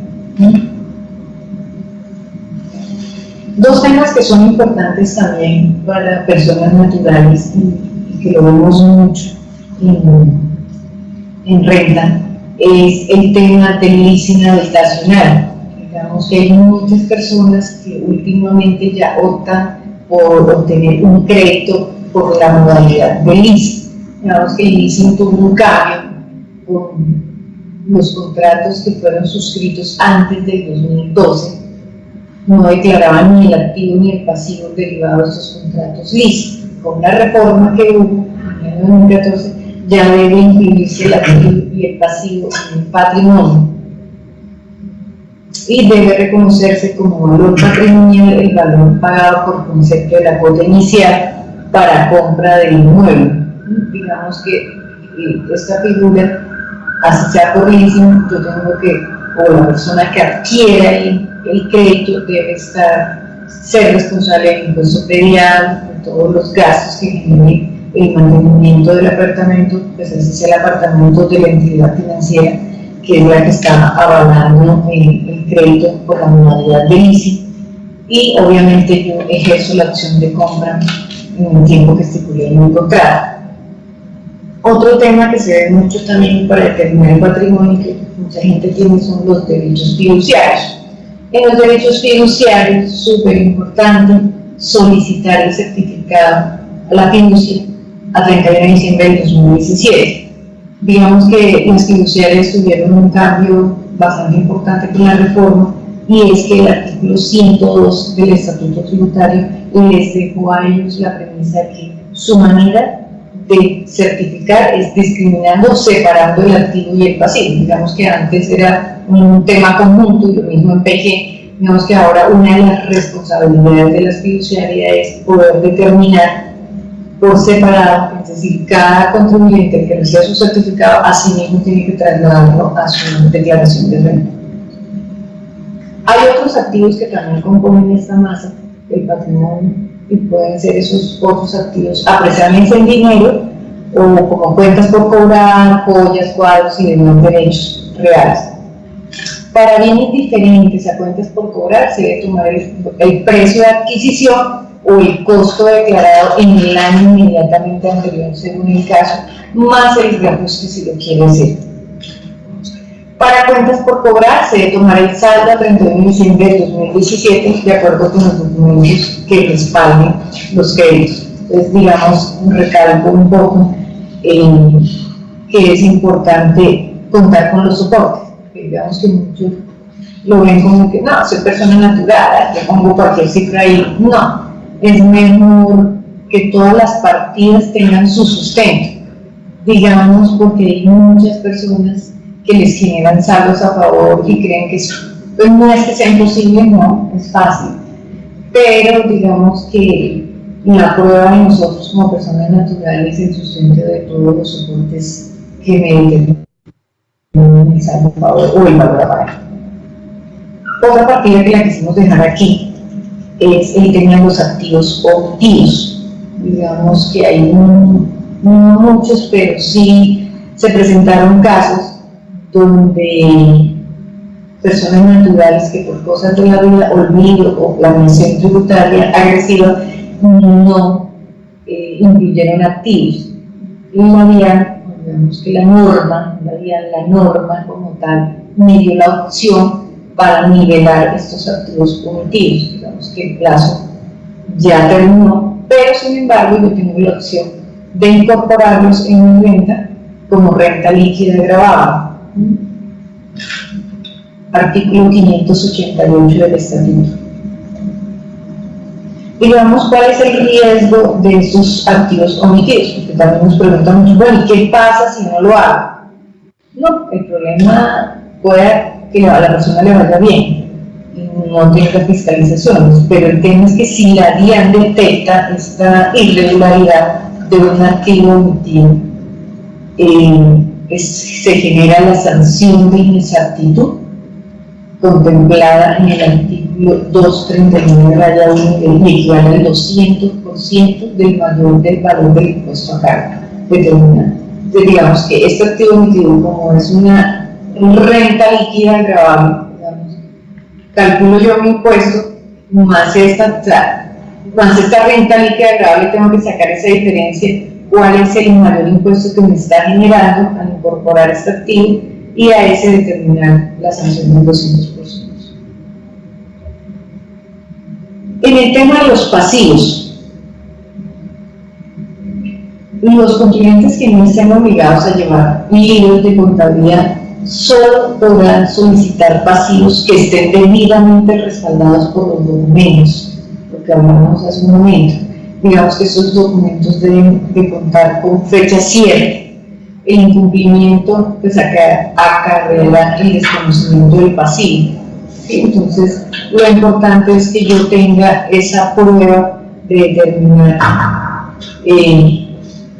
Dos temas que son importantes también para personas naturales y, que lo vemos mucho en, en renta es el tema del leasing habitacional. Digamos que hay muchas personas que últimamente ya optan por obtener un crédito por la modalidad de leasing. Digamos que el leasing tuvo un cambio con los contratos que fueron suscritos antes del 2012 no declaraban ni el activo ni el pasivo derivado de estos contratos leasing. Con la reforma que hubo en el 2014 ya debe incluirse el activo y el pasivo en el patrimonio y debe reconocerse como valor patrimonial el valor pagado por concepto de la cuota inicial para compra del inmueble. Digamos que eh, esta figura, así sea por yo tengo que, o la persona que adquiera el, el crédito debe estar, ser responsable del impuesto predial, de todos los gastos que genere el mantenimiento del apartamento, pues ese es el apartamento de la entidad financiera, que es la que está avalando el, crédito por la modalidad de leasing, y obviamente yo ejerzo la opción de compra en el tiempo que estipulé en mi contrato. Otro tema que se ve mucho también para determinar el patrimonio que mucha gente tiene son los derechos fiduciarios. En los derechos fiduciarios, súper importante, solicitar el certificado a la fiducia a 31 de diciembre del 2017. Digamos que las fiduciarias tuvieron un cambio bastante importante con la reforma y es que el artículo 102 del Estatuto Tributario les dejó a ellos la premisa de que su manera de certificar es discriminando, separando el activo y el pasivo. Digamos que antes era un tema conjunto y lo mismo en PG, digamos que ahora una de las responsabilidades de las fiduciarias es poder determinar por separado, es decir, cada contribuyente que reciba su certificado, así mismo tiene que trasladarlo a su declaración de renta. Hay otros activos que también componen esta masa, el patrimonio, y pueden ser esos otros activos apreciables en dinero o como cuentas por cobrar, joyas, cuadros y demás derechos reales. Para bienes diferentes a cuentas por cobrar se debe tomar el, el precio de adquisición o el costo declarado en el año inmediatamente anterior, según el caso, más el reajuste si lo quiere hacer. Para cuentas por cobrar, se debe tomar el saldo a 31 de diciembre de 2017, de acuerdo con los documentos que respalden los créditos. Entonces, digamos, recalco un poco eh, que es importante contar con los soportes. Digamos que muchos lo ven como que no, soy persona natural, le pongo cualquier cifra ahí. No, es mejor que todas las partidas tengan su sustento, digamos, porque hay muchas personas que les generan saldos a favor y creen que pues no es que sea imposible, no, es fácil, pero digamos que la prueba de nosotros como personas naturales es el sustento de todos los soportes que me el saldo a favor o el valor a pagar. Otra partida que la quisimos dejar aquí es el tema de los activos optivos. Digamos que hay no muchos, pero sí se presentaron casos donde personas naturales que por cosas de la vida, olvido o planeación tributaria agresiva, no eh, incluyeron activos. Y la vía, digamos que la norma, la vía, la norma como tal, me dio la opción para nivelar estos activos punitivos. Digamos que el plazo ya terminó, pero sin embargo yo tengo la opción de incorporarlos en mi renta como renta líquida grabada. Artículo 588 del Estatuto. y veamos cuál es el riesgo de esos activos omitidos, porque también nos preguntan mucho, bueno, ¿y qué pasa si no lo hago? No, el problema puede que a la persona le vaya bien, no tenga fiscalizaciones, pero el tema es que si la DIAN detecta esta irregularidad de un activo omitido, eh, se genera la sanción de inexactitud contemplada en el artículo 239 raya 1 y equivale al 200% del valor del valor del impuesto a carga determinado. Entonces, digamos que este activo omitido, como es una renta líquida agravable, calculo yo mi impuesto más esta, más esta renta líquida agravable, tengo que sacar esa diferencia, cuál es el mayor impuesto que me está generando al incorporar este activo y a ese determinar la sanción del 200%. En el tema de los pasivos, los contribuyentes que no estén obligados a llevar libros de contabilidad solo podrán solicitar pasivos que estén debidamente respaldados por los documentos, lo que hablamos hace un momento. Digamos que esos documentos deben de contar con fecha cierta. El incumplimiento pues acarrea el desconocimiento del pasivo. Entonces, lo importante es que yo tenga esa prueba de determinar eh,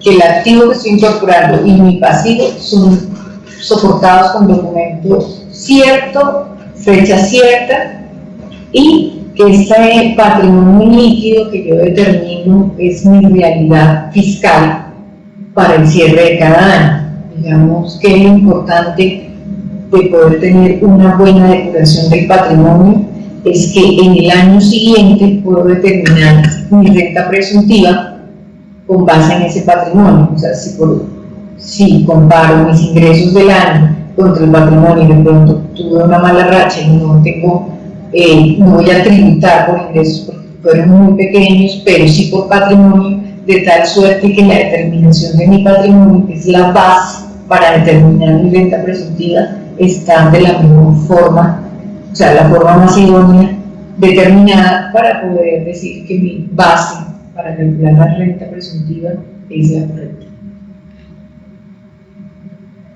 que el activo que estoy incorporando y mi pasivo son soportados con documentos cierto, fecha cierta y que este patrimonio líquido que yo determino es mi realidad fiscal para el cierre de cada año. Digamos que es importante de poder tener una buena declaración del patrimonio es que en el año siguiente puedo determinar mi renta presuntiva con base en ese patrimonio. O sea, si por si comparo mis ingresos del año contra el patrimonio y de pronto tuve una mala racha y no tengo, eh, no voy a tributar por ingresos porque fueron muy pequeños, pero sí por patrimonio, de tal suerte que la determinación de mi patrimonio, que es la base para determinar mi renta presuntiva, está de la misma forma, o sea, la forma más idónea determinada para poder decir que mi base para calcular la renta presuntiva es la correcta.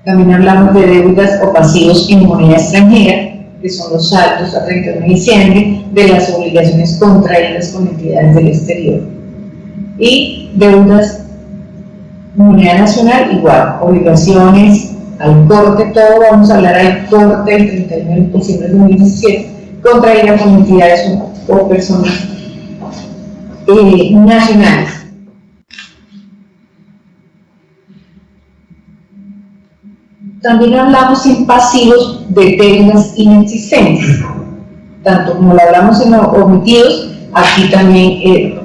También hablamos de deudas o pasivos en moneda extranjera, que son los saldos a 31 de diciembre de las obligaciones contraídas con entidades del exterior. Y deudas moneda nacional, igual, obligaciones al corte, todo vamos a hablar al corte el 31 de diciembre de 2017, contraídas con entidades o, personas eh, nacionales. También hablamos en pasivos de deudas inexistentes, tanto como lo hablamos en omitidos, aquí también eh,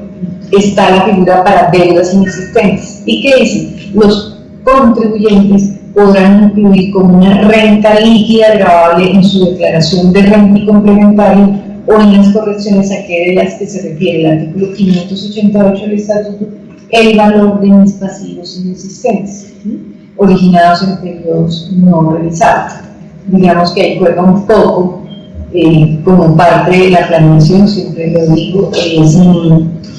está la figura para deudas inexistentes. ¿Y qué dice? Los contribuyentes podrán incluir como una renta líquida grabable en su declaración de renta y complementaria o en las correcciones a que de las que se refiere el artículo 588 del Estatuto el valor de mis pasivos inexistentes originados en periodos no revisados. Digamos que ahí juega un poco eh, como parte de la planeación, siempre lo digo, es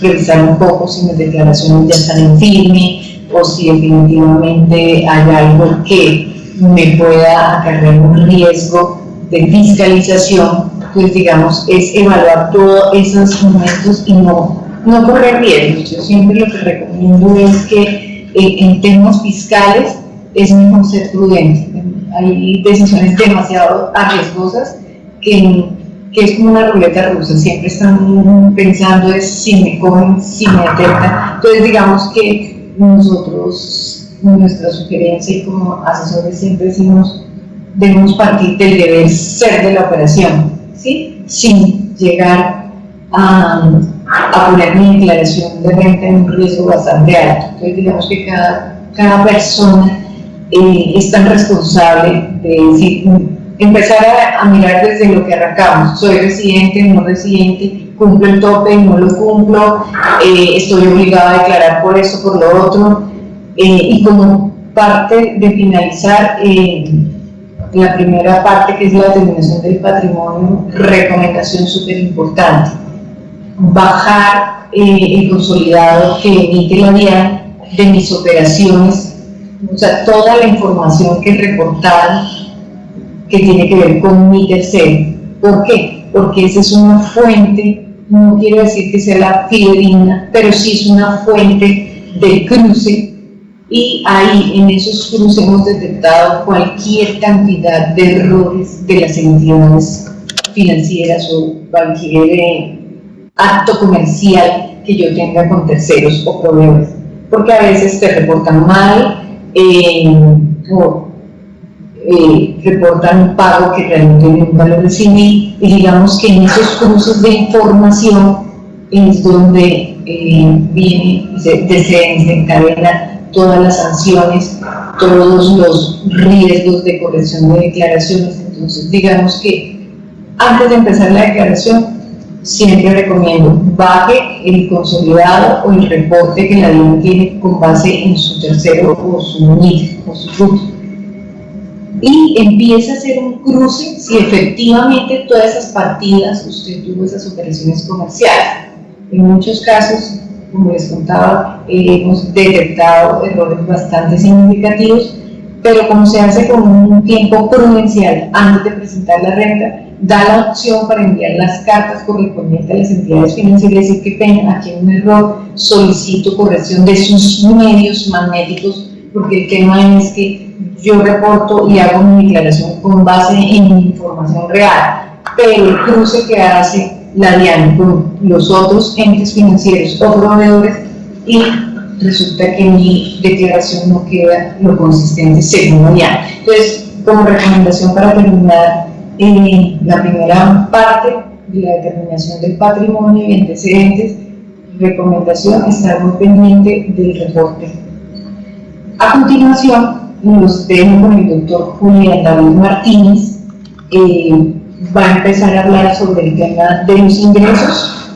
revisar un poco si mis declaraciones ya están en firme o si definitivamente hay algo que me pueda acarrear un riesgo de fiscalización, pues digamos, es evaluar todos esos momentos y no, no correr riesgos. Yo siempre lo que recomiendo es que eh, en temas fiscales es ser prudente. Hay decisiones demasiado arriesgosas que, que, es como una ruleta rusa, siempre están pensando es si me cogen, si me detectan. Entonces digamos que nosotros, nuestra sugerencia y como asesores siempre decimos, debemos partir del deber ser de la operación, ¿sí? sin llegar a, a poner mi declaración de renta en un riesgo bastante alto. Entonces digamos que cada, cada persona eh, es tan responsable de decir, empezar a, mirar desde lo que arrancamos, soy residente, no residente, cumplo el tope, no lo cumplo, eh, estoy obligado a declarar por eso, por lo otro, eh, y como parte de finalizar la primera parte que es la determinación del patrimonio, recomendación súper importante, bajar eh, el consolidado que emite la DIAN de mis operaciones, o sea, toda la información que reportaron que tiene que ver con mi tercero. ¿Por qué? Porque esa es una fuente, no quiero decir que sea la fidedigna, pero sí es una fuente de cruce y ahí en esos cruces hemos detectado cualquier cantidad de errores de las entidades financieras o cualquier acto comercial que yo tenga con terceros o proveedores, porque a veces te reportan mal eh, eh, reportan un pago que realmente nunca lo recibí y digamos que en esos cruces de información es donde eh, viene, se, desencadena todas las sanciones, todos los riesgos de corrección de declaraciones. Entonces, digamos que antes de empezar la declaración, siempre recomiendo baje el consolidado o el reporte que la DIAN tiene con base en su tercero o su NIF o su fruto. Y empieza a hacer un cruce si efectivamente todas esas partidas usted tuvo esas operaciones comerciales. En muchos casos como les contaba, eh, hemos detectado errores bastante significativos, pero como se hace con un tiempo prudencial antes de presentar la renta, da la opción para enviar las cartas correspondientes a las entidades financieras y decir que tengan aquí un error, solicito corrección de sus medios magnéticos, porque el tema es que yo reporto y hago mi declaración con base en información real, pero el cruce que hace la DIAN con los otros entes financieros o proveedores y resulta que mi declaración no queda lo consistente según la DIAN. Entonces, como recomendación para terminar eh, la primera parte de la determinación del patrimonio y antecedentes, recomendación estar muy pendiente del reporte. A continuación, los dejo con el doctor Julián David Martínez, eh, va a empezar a hablar sobre el tema de los ingresos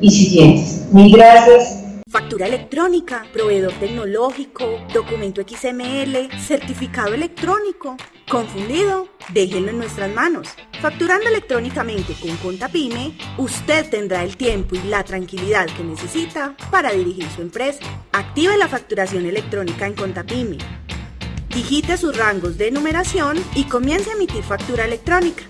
y siguientes. Mil gracias. Factura electrónica, proveedor tecnológico, documento XML, certificado electrónico. ¿Confundido? Déjenlo en nuestras manos. Facturando electrónicamente con Contapyme, usted tendrá el tiempo y la tranquilidad que necesita para dirigir su empresa. Active la facturación electrónica en Contapyme. Digite sus rangos de numeración y comience a emitir factura electrónica.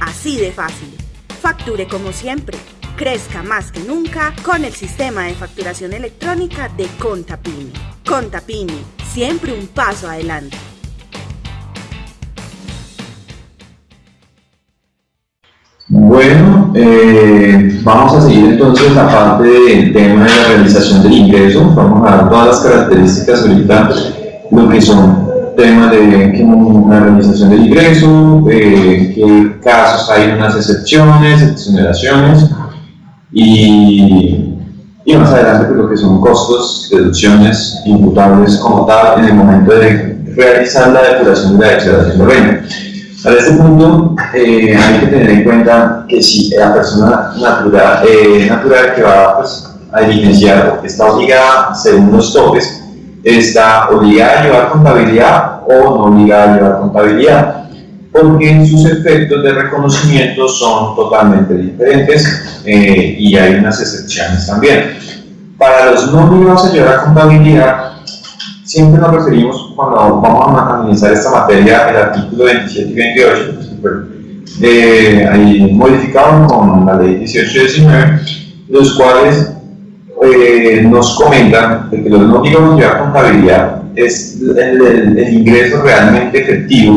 Así de fácil. Facture como siempre. Crezca más que nunca con el sistema de facturación electrónica de Contapini. Contapini, siempre un paso adelante. Bueno, eh, vamos a seguir entonces la parte del tema de la realización del ingreso. Vamos a dar todas las características ahorita, lo que son tema de la realización del ingreso, eh, qué casos hay unas excepciones, exoneraciones y, y más adelante pues, lo que son costos, deducciones imputables como tal en el momento de realizar la depuración de la declaración de renta. A este punto eh, hay que tener en cuenta que si la persona natural, eh, natural que va pues, a diligenciar está obligada según los topes está obligada a llevar contabilidad o no obligada a llevar contabilidad, porque sus efectos de reconocimiento son totalmente diferentes eh, y hay unas excepciones también. Para los no obligados a llevar contabilidad, siempre nos referimos cuando vamos a analizar esta materia, el artículo 27 y 28, eh, ahí modificado con la ley 18 y 19, los cuales eh, nos comentan de que los no digamos llevar contabilidad es el, ingreso realmente efectivo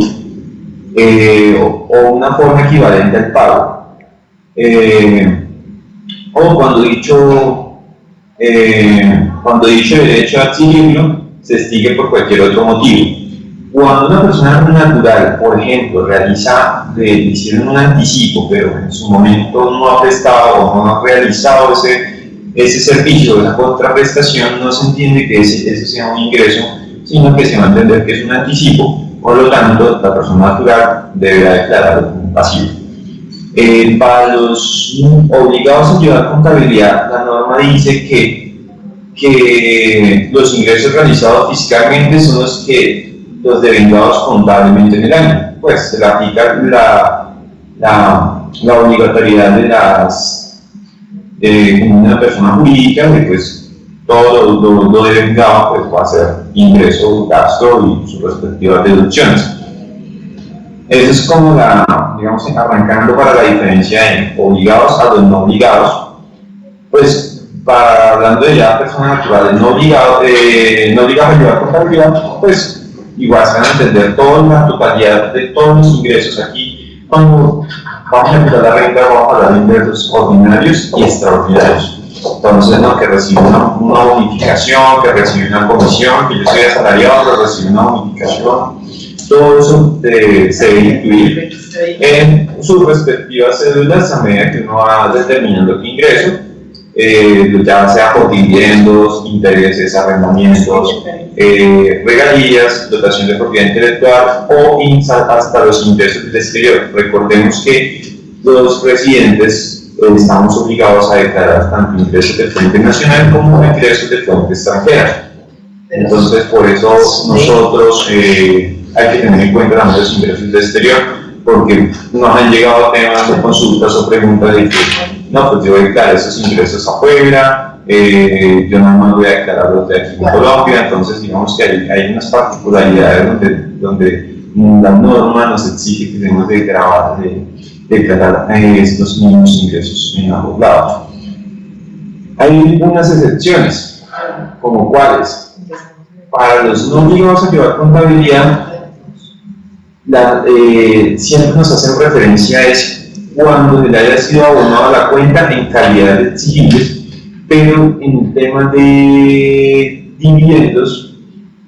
eh, o, una forma equivalente al pago. Eh, o cuando dicho, cuando dicho derecho a adquirirlo se extingue por cualquier otro motivo. Cuando una persona natural, por ejemplo, realiza, le hicieron un anticipo, pero en su momento no ha prestado o no ha realizado ese ese servicio, esa contraprestación, no se entiende que ese, sea un ingreso, sino que se va a entender que es un anticipo, por lo tanto, la persona natural deberá declararlo como pasivo. Eh, para los obligados a llevar contabilidad, la norma dice que, que los ingresos realizados fiscalmente son los que los devengados contablemente en el año. Pues se le aplica la, la, obligatoriedad de las una persona jurídica que pues todo lo, lo, devengado pues, va a ser ingreso, gasto y sus respectivas deducciones. Eso es como la, digamos, arrancando para la diferencia de obligados a los no obligados. Pues, para, hablando de ya personas naturales no obligados, eh, no obligados a llevar contabilidad, pues igual se van a entender toda la totalidad de todos los ingresos aquí. Cuando vamos a empezar la renta, vamos a hablar de ingresos ordinarios y extraordinarios. Entonces, ¿no? que recibe una, una, bonificación, que recibe una comisión, que yo soy asalariado, pero recibe una bonificación. Todo eso eh, se debe incluir en sus respectivas cédulas a medida que uno va determinando qué ingreso, eh, ya sea por dividendos, intereses, arrendamientos, eh, regalías, dotación de propiedad intelectual o hasta los ingresos del exterior. Recordemos que los residentes estamos obligados a declarar tanto ingresos de fuente nacional como ingresos de fuente extranjera. Entonces, por eso nosotros eh, hay que tener en cuenta los ingresos de exterior, porque nos han llegado temas de consultas o preguntas de que, no, pues yo voy a declarar esos ingresos afuera, eh, yo nada más voy a declarar los de aquí en Colombia, entonces digamos que hay, hay unas particularidades donde, donde la norma nos exige que tenemos que grabar de, declarar estos mismos ingresos en ambos lados. Hay unas excepciones, como cuáles. Para los no obligados a llevar contabilidad, la, eh, siempre nos hacen referencia a eso cuando le haya sido abonado la cuenta en calidad de exigibles, pero en el tema de dividendos,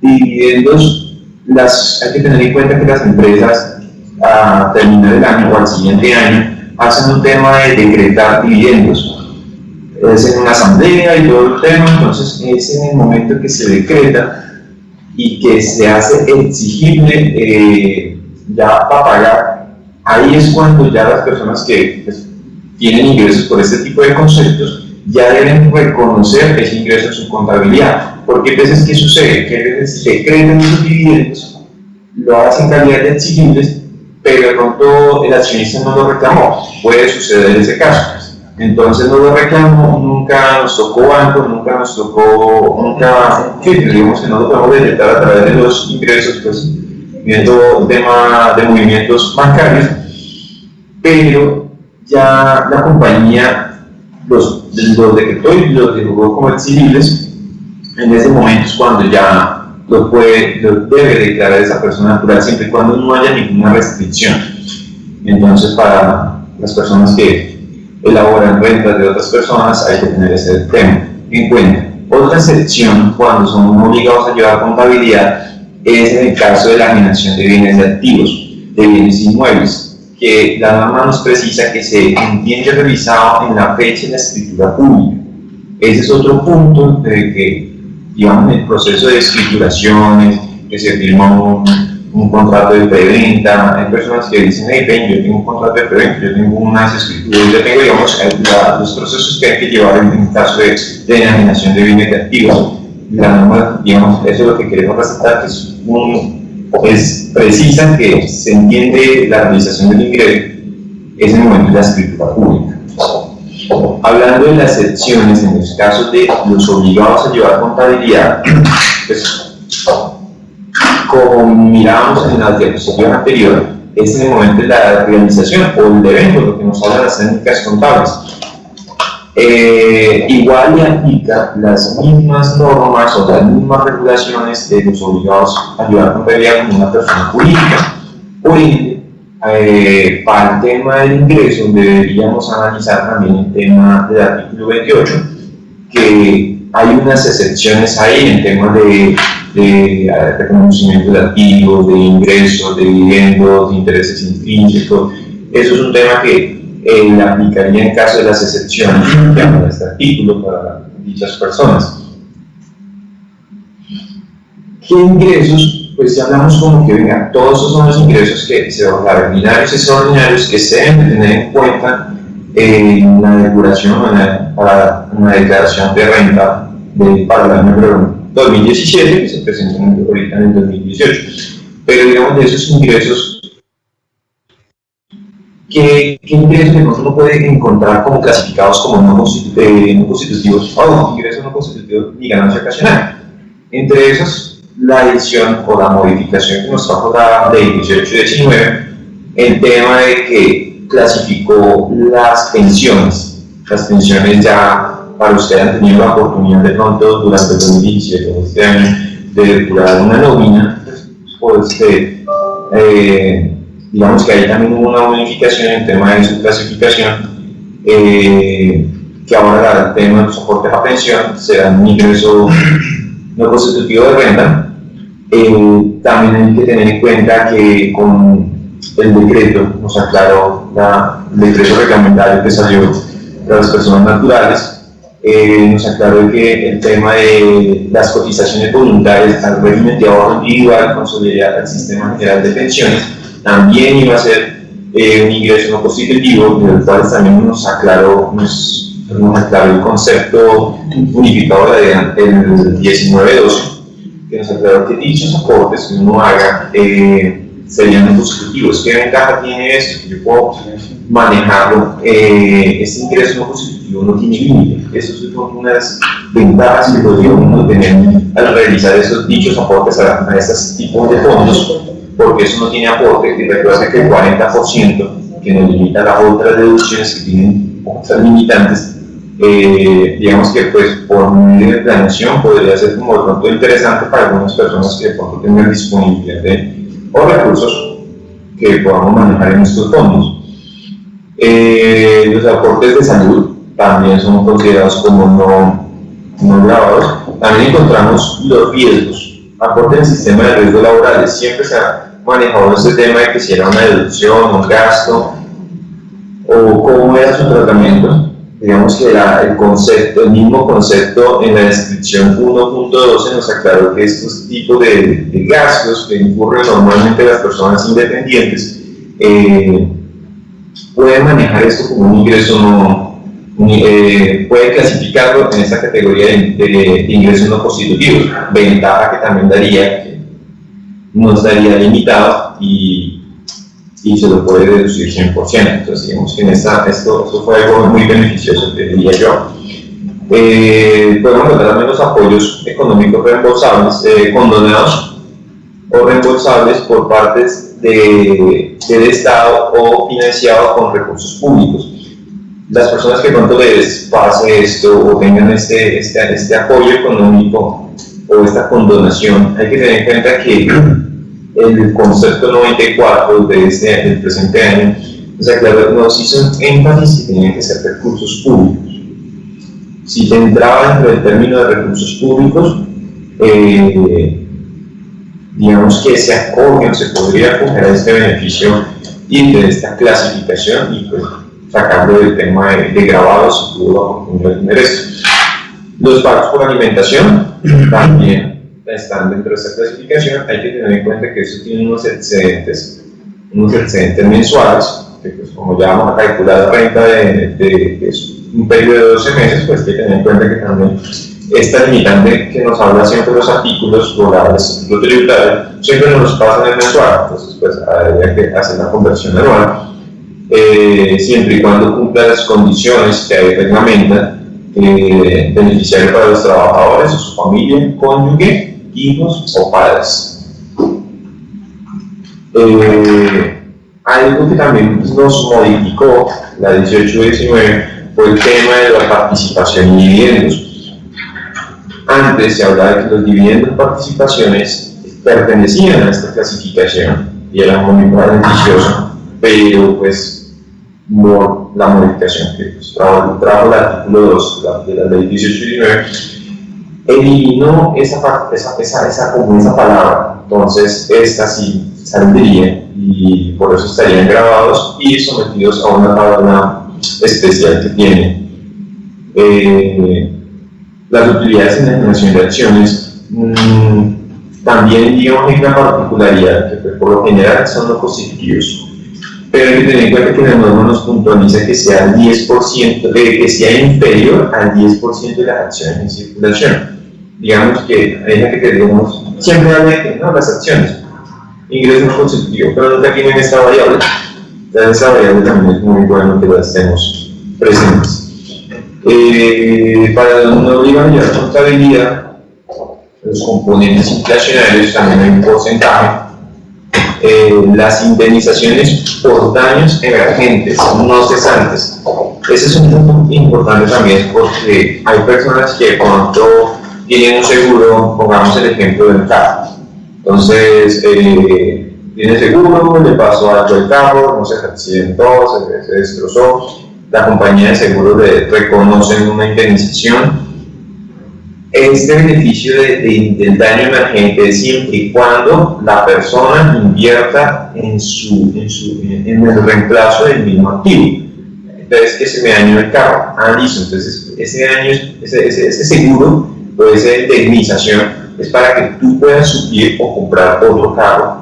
dividendos las, hay que tener en cuenta que las empresas a terminar el año o al siguiente año, hacen un tema de decretar dividendos. Es en una asamblea y todo el tema, entonces es en el momento que se decreta y que se hace exigible eh, ya para pagar, ahí es cuando ya las personas que pues, tienen ingresos por este tipo de conceptos ya deben reconocer ese ingreso en su contabilidad. Porque a veces, ¿qué sucede? Que a veces decretan esos dividendos, lo hacen calidad de exigibles pero de pronto el accionista no lo reclamó. Puede suceder ese caso. Entonces no lo reclamó, nunca nos tocó banco, nunca nos tocó, nunca, sí, digamos que no lo podemos detectar a través de los ingresos, pues viendo el tema de movimientos bancarios, pero ya la compañía los, los decretó y los dejó como exigibles, en ese momento es cuando ya lo, puede, lo debe declarar esa persona natural siempre y cuando no haya ninguna restricción. Entonces, para las personas que elaboran rentas de otras personas, hay que tener ese tema en cuenta. Otra excepción, cuando son obligados a llevar contabilidad, es en el caso de la asignación de bienes de activos, de bienes inmuebles, que la norma nos precisa que se entiende revisado en la fecha de la escritura pública. Ese es otro punto de que digamos, el proceso de escrituraciones, que se firma un, un contrato de preventa, hay personas que dicen, hey, ven, yo tengo un contrato de preventa, yo tengo unas escrituras, yo tengo, digamos, los procesos que hay que llevar en, el caso de, de denominación de bienes de activos. La digamos, eso es lo que queremos resaltar, que es, un, es precisa que se entiende la realización del ingreso, es el momento de la escritura pública. Hablando de las excepciones, en los casos de los obligados a llevar contabilidad, pues, como miramos en la diapositiva anterior, es en el momento de la realización o el evento, lo que nos hablan las técnicas contables. Eh, igual le aplica las mismas normas o las mismas regulaciones de los obligados a llevar contabilidad como una persona jurídica. Por eh, para el tema del ingreso deberíamos analizar también el tema del artículo 28, que hay unas excepciones ahí en temas de, de, reconocimiento de activos, de ingresos, de dividendos, de intereses intrínsecos. Eso es un tema que eh, aplicaría en caso de las excepciones de este artículo para dichas personas. ¿Qué ingresos pues ya hablamos como que, venga, todos esos son los ingresos que se ordinarios y extraordinarios que se deben tener en cuenta en la declaración, para una declaración de renta de, para el año 2017, que se presentó ahorita en el 2018. Pero digamos, de esos ingresos ¿qué, qué ingresos uno puede encontrar como clasificados como no, eh, constitutivos o ingresos no constitutivos ni ganancia ocasional? Entre esos, la edición o la modificación que nos trajo la ley 1819, el tema de que clasificó las pensiones. Las pensiones ya para usted han tenido la oportunidad de pronto durante el 2017 o este año de depurar una nómina, pues eh, digamos que ahí también hubo una modificación en el tema de su clasificación, eh, que ahora el tema de soportes a pensión será un ingreso no constitutivo de renta. Eh, también hay que tener en cuenta que con el decreto, nos aclaró la, el decreto reglamentario que salió para las personas naturales, eh, nos aclaró que el tema de las cotizaciones voluntarias al régimen de ahorro individual con solidaridad al sistema general de pensiones también iba a ser eh, un ingreso no constitutivo, del cual también nos aclaró, nos, nos aclaró el concepto unificado del 1912, que nos aclaró que dichos aportes que uno haga eh, serían no constitutivos. ¿Qué ventaja tiene esto? Yo puedo manejarlo, este ingreso no constitutivo no tiene límite. Eso es una de las ventajas que podría tener al realizar esos dichos aportes a, a estos tipos de fondos, porque eso no tiene aporte, y recuerda que el 40% que nos limita las otras deducciones que tienen otras limitantes, eh, digamos que pues por medio de planeación podría ser como de pronto interesante para algunas personas que de pronto tengan disponibilidad o recursos que podamos manejar en estos fondos. Eh, los aportes de salud, también son considerados como no, no grabados. También encontramos los riesgos, aporte en sistema de riesgos laborales. Siempre se ha manejado este tema de que si era una deducción, un gasto, o cómo era su tratamiento. Digamos que era el concepto, el mismo concepto en la descripción 1.12 nos aclaró que estos tipos de, de, gastos que incurren normalmente las personas independientes eh, pueden manejar esto como un ingreso no, eh, puede clasificarlo en esta categoría de, ingresos no constitutivos. Ventaja que también daría, que no estaría limitado y, y se lo puede deducir 100%. Entonces, digamos que en esta, esto, esto fue algo muy beneficioso, diría yo. Eh, podemos encontrar los apoyos económicos reembolsables, eh, condonados o reembolsables por partes de, del Estado o financiados con recursos públicos las personas que pronto les pase esto o tengan este, este, este apoyo económico o esta condonación, hay que tener en cuenta que el concepto 94 de este, del presente año o sea, claro, nos hizo énfasis que tenían que ser recursos públicos. Si se entraba dentro del término de recursos públicos, eh, digamos que se acoge o se podría acoger a este beneficio y de esta clasificación y pues sacando el tema de, grabados y de tener esto. Los pagos por alimentación también están dentro de esta clasificación. Hay que tener en cuenta que eso tiene unos excedentes, unos excedentes mensuales, que pues como ya vamos a calcular la renta de, de, un periodo de 12 meses, pues hay que tener en cuenta que también esta limitante que nos habla siempre los artículos o la tributario, siempre nos pasan en mensual, entonces pues habría que hacer la conversión anual eh, siempre y cuando cumpla las condiciones que hay reglamentan eh, beneficiario para los trabajadores su familia, cónyuge, hijos o padres. Eh, algo que también nos modificó la 1819 fue el tema de la participación y dividendos. Antes se hablaba de que los dividendos y participaciones pertenecían a esta clasificación y eran muy beneficiosos, pero pues la modificación que pues, trajo, el artículo 2 de la ley 1819, eliminó esa, esa, esa, esa, como esa palabra, entonces esta sí saldría y por eso estarían grabados y sometidos a una tabla especial que tiene. Eh, las utilidades en la generación de acciones mmm, también digamos una particularidad que por lo general son no constitutivos pero hay que tener en cuenta que la norma nos puntualiza que sea el 10%, eh, que sea inferior al 10% de las acciones en circulación. Digamos que hay que tenemos, siempre ¿no? las acciones, ingresos constitutivos, pero nunca tienen esta variable. Entonces esa variable también es muy bueno que la estemos presentes. Eh, para no obligar contabilidad, los componentes inflacionarios también hay un porcentaje. Eh, las indemnizaciones por daños emergentes, no cesantes. Ese es un punto importante también porque hay personas que cuando tienen un seguro, pongamos el ejemplo del carro. Entonces, eh, tiene seguro, le pasó algo al carro, no se accidentó, se, se destrozó, la compañía de seguro le reconoce una indemnización. Este beneficio de, del daño emergente siempre y cuando la persona invierta en, su, en, su, en el reemplazo del mismo activo. Entonces, que se me dañó el carro. Ah, listo. Entonces, ese, daño, ese, ese, ese seguro o esa indemnización es para que tú puedas subir o comprar otro carro.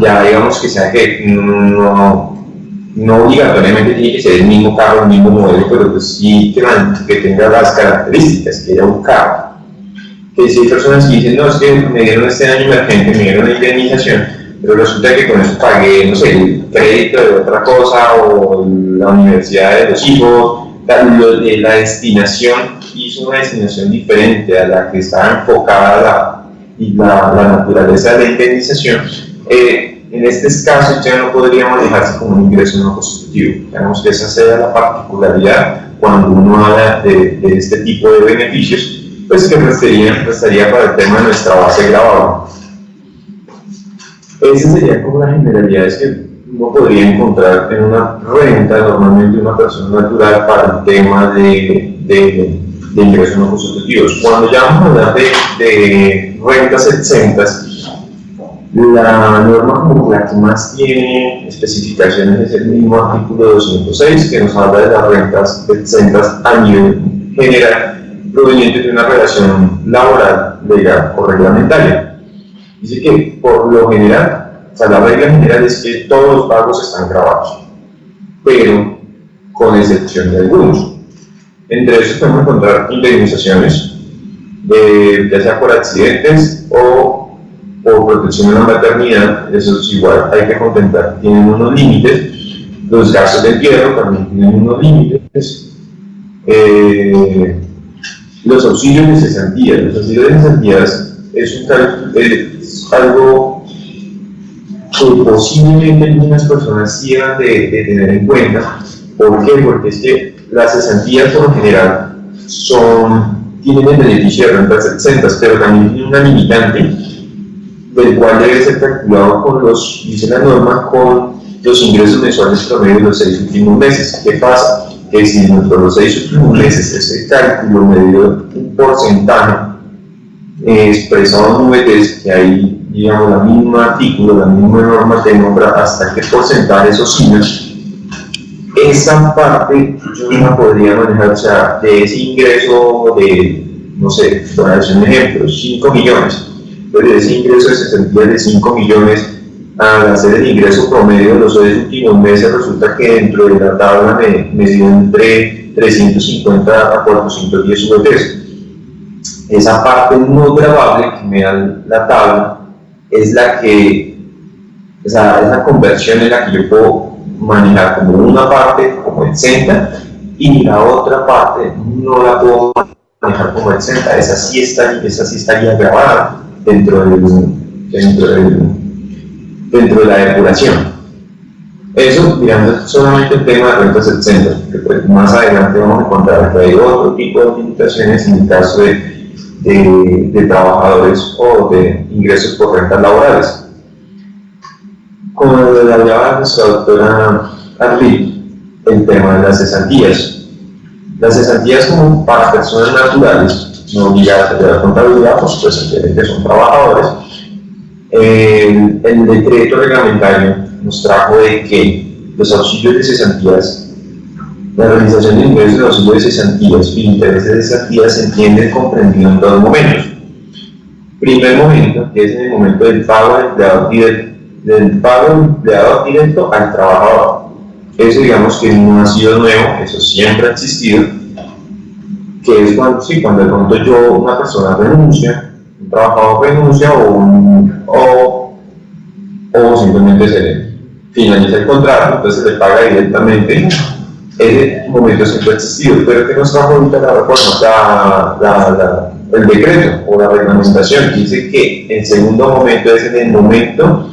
Ya digamos que sea que no, no obligatoriamente tiene que ser el mismo carro, el mismo modelo, pero pues sí que, que tenga las características que haya un carro. Que si hay personas que dicen, no, es que me dieron este daño emergente, me dieron la indemnización, pero resulta que con eso pagué, no sé, el crédito de otra cosa o la universidad de los hijos, la, la destinación hizo una destinación diferente a la que estaba enfocada la, la, la naturaleza de la indemnización. Eh, en este caso ya no podría manejarse como un ingreso no constitutivo. Digamos que esa sea la particularidad cuando uno habla de, este tipo de beneficios, pues que restaría, restaría para el tema de nuestra base grabada. Esa sería como las generalidades que uno podría encontrar en una renta, normalmente una persona natural, para el tema de, de, de ingresos no constitutivos. Cuando ya vamos a hablar de, de rentas exentas, la norma como la que más tiene especificaciones es el mismo artículo 206 que nos habla de las rentas exentas a nivel general provenientes de una relación laboral, legal o reglamentaria. Dice que por lo general, o sea, la regla general es que todos los pagos están grabados, pero con excepción de algunos. Entre esos podemos encontrar indemnizaciones, de, ya sea por accidentes o por protección de la maternidad, eso es igual, hay que contemplar, tienen unos límites, los gastos de entierro también tienen unos límites, eh, los auxilios de cesantía, los auxilios de cesantía es, algo que posiblemente algunas personas sigan de, de, tener en cuenta, ¿por qué? Porque es que las cesantías por lo general son, tienen el beneficio de rentas exentas, pero también tienen una limitante del cual debe ser calculado con los, dice la norma, con los ingresos mensuales promedio de los seis últimos meses. ¿Qué pasa? Si dentro de los seis últimos meses ese cálculo me dio un porcentaje eh, expresado en VTs, que ahí, digamos, la misma artículo, la misma norma te nombra hasta qué porcentaje ingresos, esa parte yo no podría manejar, o sea, de ese ingreso de, no sé, para hacer un ejemplo, 5 millones, de ese ingreso de 65 millones al hacer el ingreso promedio de los seis últimos meses, resulta que dentro de la tabla me, me dio entre 350 a 410 UFs. Esa parte no grabable que me da la tabla es la que, o sea, esa conversión en la que yo puedo manejar como una parte como exenta y la otra parte no la puedo manejar como exenta, esa sí, está, esa sí estaría grabada dentro, dentro, dentro de la depuración. Eso, mirando solamente el tema de rentas exentas, porque pues, más adelante vamos a encontrar que hay otro tipo de limitaciones en el caso de, de, de trabajadores o de ingresos por rentas laborales. Como lo hablaba nuestra doctora Arli, el tema de las cesantías. Las cesantías como para personas naturales no obligadas a hacer contabilidad, pues, pues que son trabajadores. El, decreto reglamentario nos trajo de que los auxilios de cesantías, la realización de ingresos de auxilios de cesantías y intereses de cesantías se entienden comprendido en dos momentos. Primer momento, que es en el momento del pago del empleado directo, del pago del empleado directo al trabajador. Eso digamos que no ha sido nuevo, eso siempre ha existido, que es cuando, sí, cuando de pronto yo, una persona renuncia, un trabajador renuncia o, o, o simplemente se, finaliza el contrato, entonces se le paga directamente. Ese momento siempre ha existido, pero que nos trajo ahorita la reforma, la, el decreto o la reglamentación, dice que el segundo momento es en el momento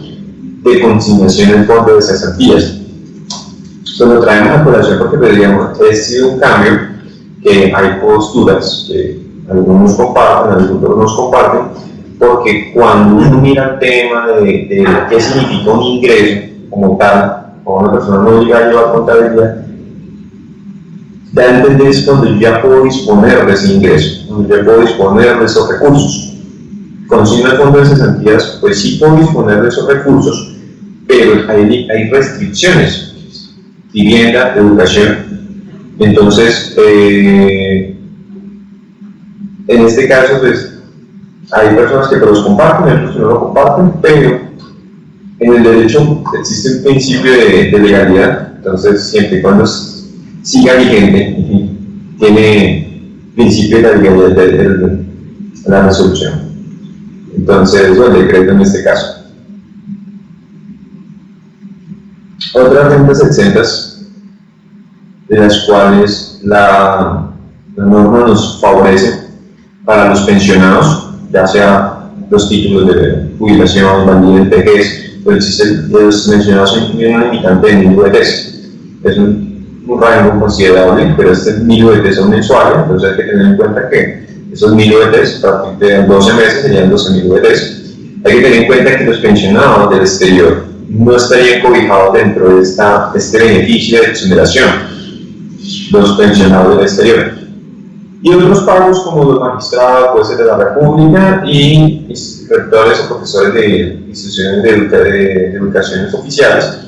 de consignación del fondo de cesantías. Esto lo traemos a colación porque veríamos, ha sido un cambio que hay posturas que algunos comparten, algunos no comparten, porque cuando uno mira el tema de, qué significa un ingreso como tal, cuando una persona no llega a llevar contabilidad, da a entender cuando ya puedo disponer de ese ingreso, cuando ya puedo disponer de esos recursos. Soy el fondo de cesantías, pues sí puedo disponer de esos recursos, pero hay, hay restricciones, vivienda, educación. Entonces, eh, en este caso, pues hay personas que los comparten, otros que no lo comparten, pero en el derecho existe un principio de, legalidad, entonces siempre y cuando siga vigente, tiene principio de la legalidad de, la resolución. Entonces, o el decreto en este caso. Otras rentas exentas, de las cuales la norma nos favorece para los pensionados, ya sea los títulos de jubilación, validez, vejez, pues existen los mencionados en una limitante de mil VTs. Es un, un, rango considerable, pero este mil VTs son mensuales, entonces hay que tener en cuenta que esos mil VTs, a partir de 12 meses serían 12 mil VTs. Hay que tener en cuenta que los pensionados del exterior no estarían cobijados dentro de esta, este beneficio de exoneración, los pensionados del exterior y otros pagos como los magistrados, jueces de la República y rectores o profesores de instituciones de, educaciones oficiales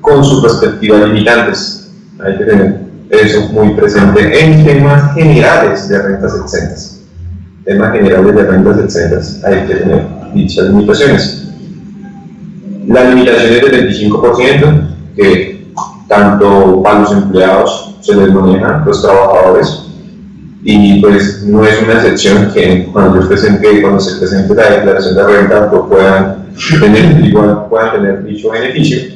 con sus respectivas limitantes. Hay que tener eso muy presente en temas generales de rentas exentas. Temas generales de rentas exentas, hay que tener dichas limitaciones. La limitación es del 25%, que tanto para los empleados se les maneja, los trabajadores, y pues no es una excepción que cuando, presente, cuando se presente la declaración de renta pues puedan tener, igual, puedan tener dicho beneficio.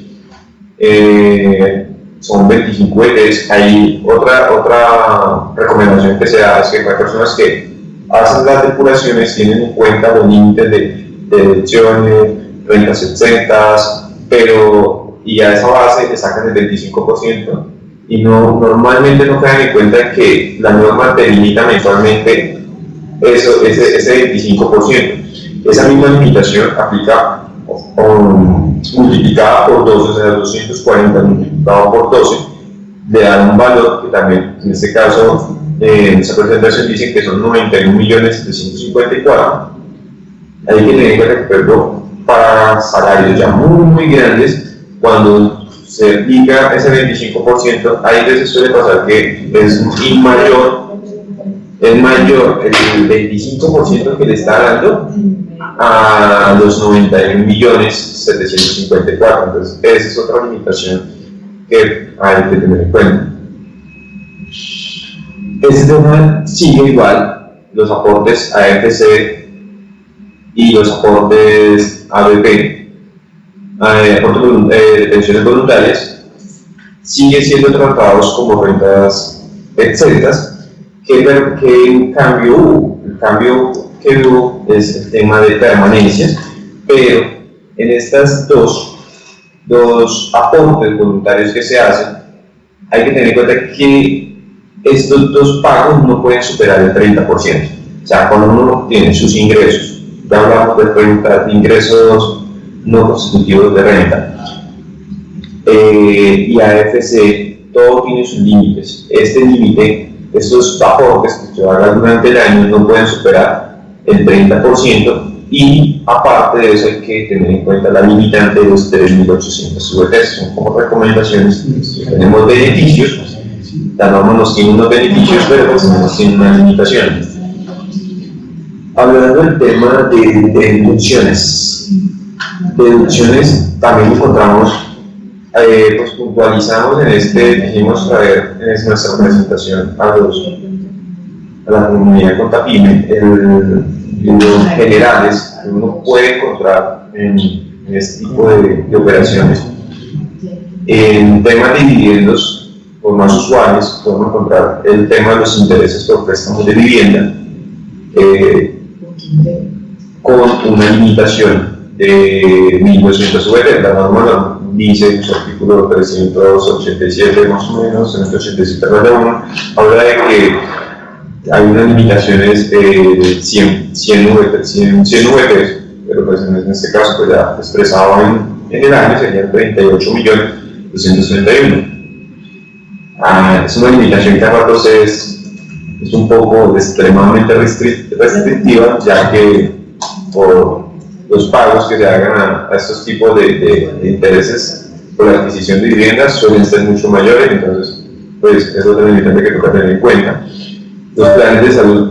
Eh, son 25 ETs. Hay otra, otra recomendación que se da es que hay personas que hacen las depuraciones tienen en cuenta los límites de, deducciones, rentas exentas, pero y a esa base le sacan el 25% y no, normalmente no caen en cuenta que la norma te limita mensualmente eso, ese, ese 25%. Esa misma limitación aplica multiplicada por 12, o sea, 240 multiplicado por 12, le dan un valor que también, en este caso, en esa presentación dicen que son 91.754. Hay que tener en cuenta que, para salarios ya muy, muy grandes, cuando se aplica ese 25%, ahí veces suele pasar que es mayor, es mayor el 25% que le está dando a los 91 millones 754. Entonces, esa es otra limitación que hay que tener en cuenta. Este tema sigue igual, los aportes AFC y los aportes ABP eh, de pensiones voluntarias siguen siendo tratados como rentas exentas, que, que en cambio hubo, el cambio que hubo es el tema de permanencias, pero en estas dos, dos aportes voluntarios que se hacen, hay que tener en cuenta que estos dos pagos no pueden superar el 30%. O sea, cuando uno tiene sus ingresos, ya hablamos de ingresos no constitutivos de renta. Eh, y AFC, todo tiene sus límites. Este límite, estos aportes que se hagan durante el año no pueden superar el 30% y aparte de eso hay que tener en cuenta la limitante de los 3.800 VTs. Son como recomendaciones. Tenemos beneficios, la norma nos tiene unos beneficios, pero pues nos tiene una limitación. Hablando del tema de, de deducciones, también encontramos, eh, pues puntualizamos en este, dijimos traer en nuestra presentación a, los, a la comunidad Contapime, el, los generales que uno puede encontrar en, este tipo de, operaciones. En temas de dividendos, por más usuales, podemos encontrar el tema de los intereses por préstamos de vivienda, eh, con una limitación de 1.200 VT. La norma dice en su artículo 387, más o menos, 387 1, habla de que hay unas limitaciones de 100, 100 VT, 100, 100 VT pero pues en este caso pues ya expresado en, en el año serían 38 millones 231. Ah, es una limitación que a ratos es, es un poco extremadamente restrictiva, ya que por los pagos que se hagan a, estos tipos de, intereses por la adquisición de viviendas suelen ser mucho mayores, entonces pues es otra limitante que toca tener en cuenta. Los planes de salud,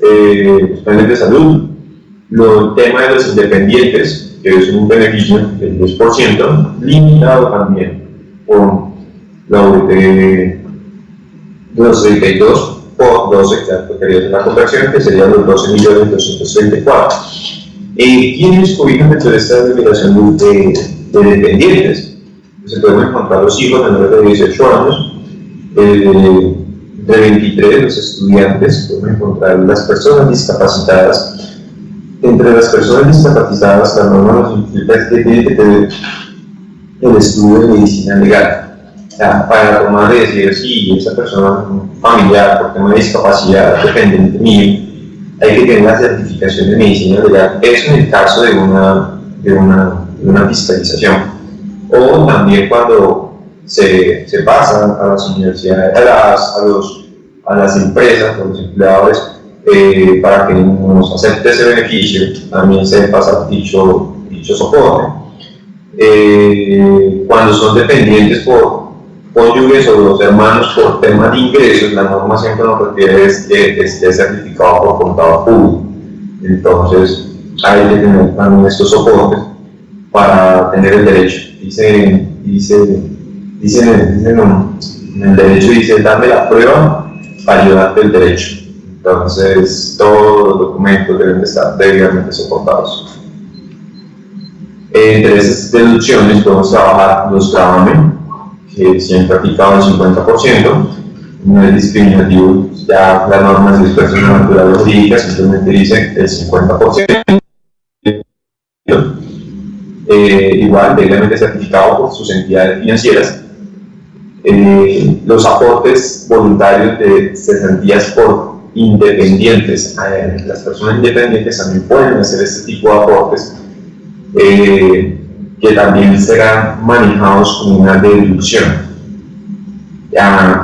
eh, los planes de salud el tema de los independientes, que es un beneficio del 10%, limitado también con la UT 232 por 12, que quería la conversión, que serían los 12 millones 234. ¿Quiénes cobijan dentro de esta limitación de, de dependientes? Se pueden encontrar los hijos menores de 18 años, eh, de 23 los estudiantes, podemos encontrar las personas discapacitadas entre las personas discapacitadas, la norma nos implica que tiene que el estudio de medicina legal. Sea, para tomar de decir si esa persona familiar por tema de discapacidad dependiente mío, hay que tener la certificación de medicina legal. Eso en el caso de una, de una, de una fiscalización. O también cuando se, se pasa a las universidades, a las, a los, a las empresas, a los empleadores, eh, para que nos acepte ese beneficio, también se pasa dicho, dicho soporte. Eh, cuando son dependientes por cónyuges o los hermanos por tema de ingresos, la norma siempre nos refiere es que esté certificado por contador público. Entonces, hay que tener también estos soportes para tener el derecho. Dice, dice, dice, en el derecho dice, dame la prueba para ayudarte el derecho. Entonces, todos los documentos deben estar debidamente soportados. Entre esas deducciones podemos trabajar los gravamen, que siempre aplicado el 50%, no es discriminativo, ya las normas de personas naturales jurídicas simplemente dicen el 50%. Eh, igual, debidamente certificado por sus entidades financieras. Eh, los aportes voluntarios de cesantías por independientes. Eh, las personas independientes también pueden hacer este tipo de aportes que también serán manejados con una deducción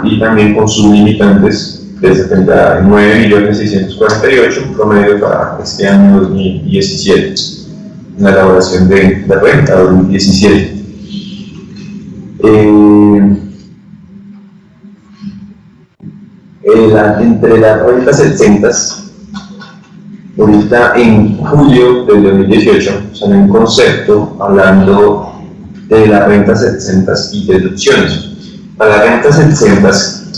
y también con sus limitantes de 79.648, un promedio para este año 2017, la elaboración de la renta 2017. Eh, entre las rentas 60 ahorita en julio del 2018 salió un concepto hablando de las rentas 60 y deducciones. Para las rentas 60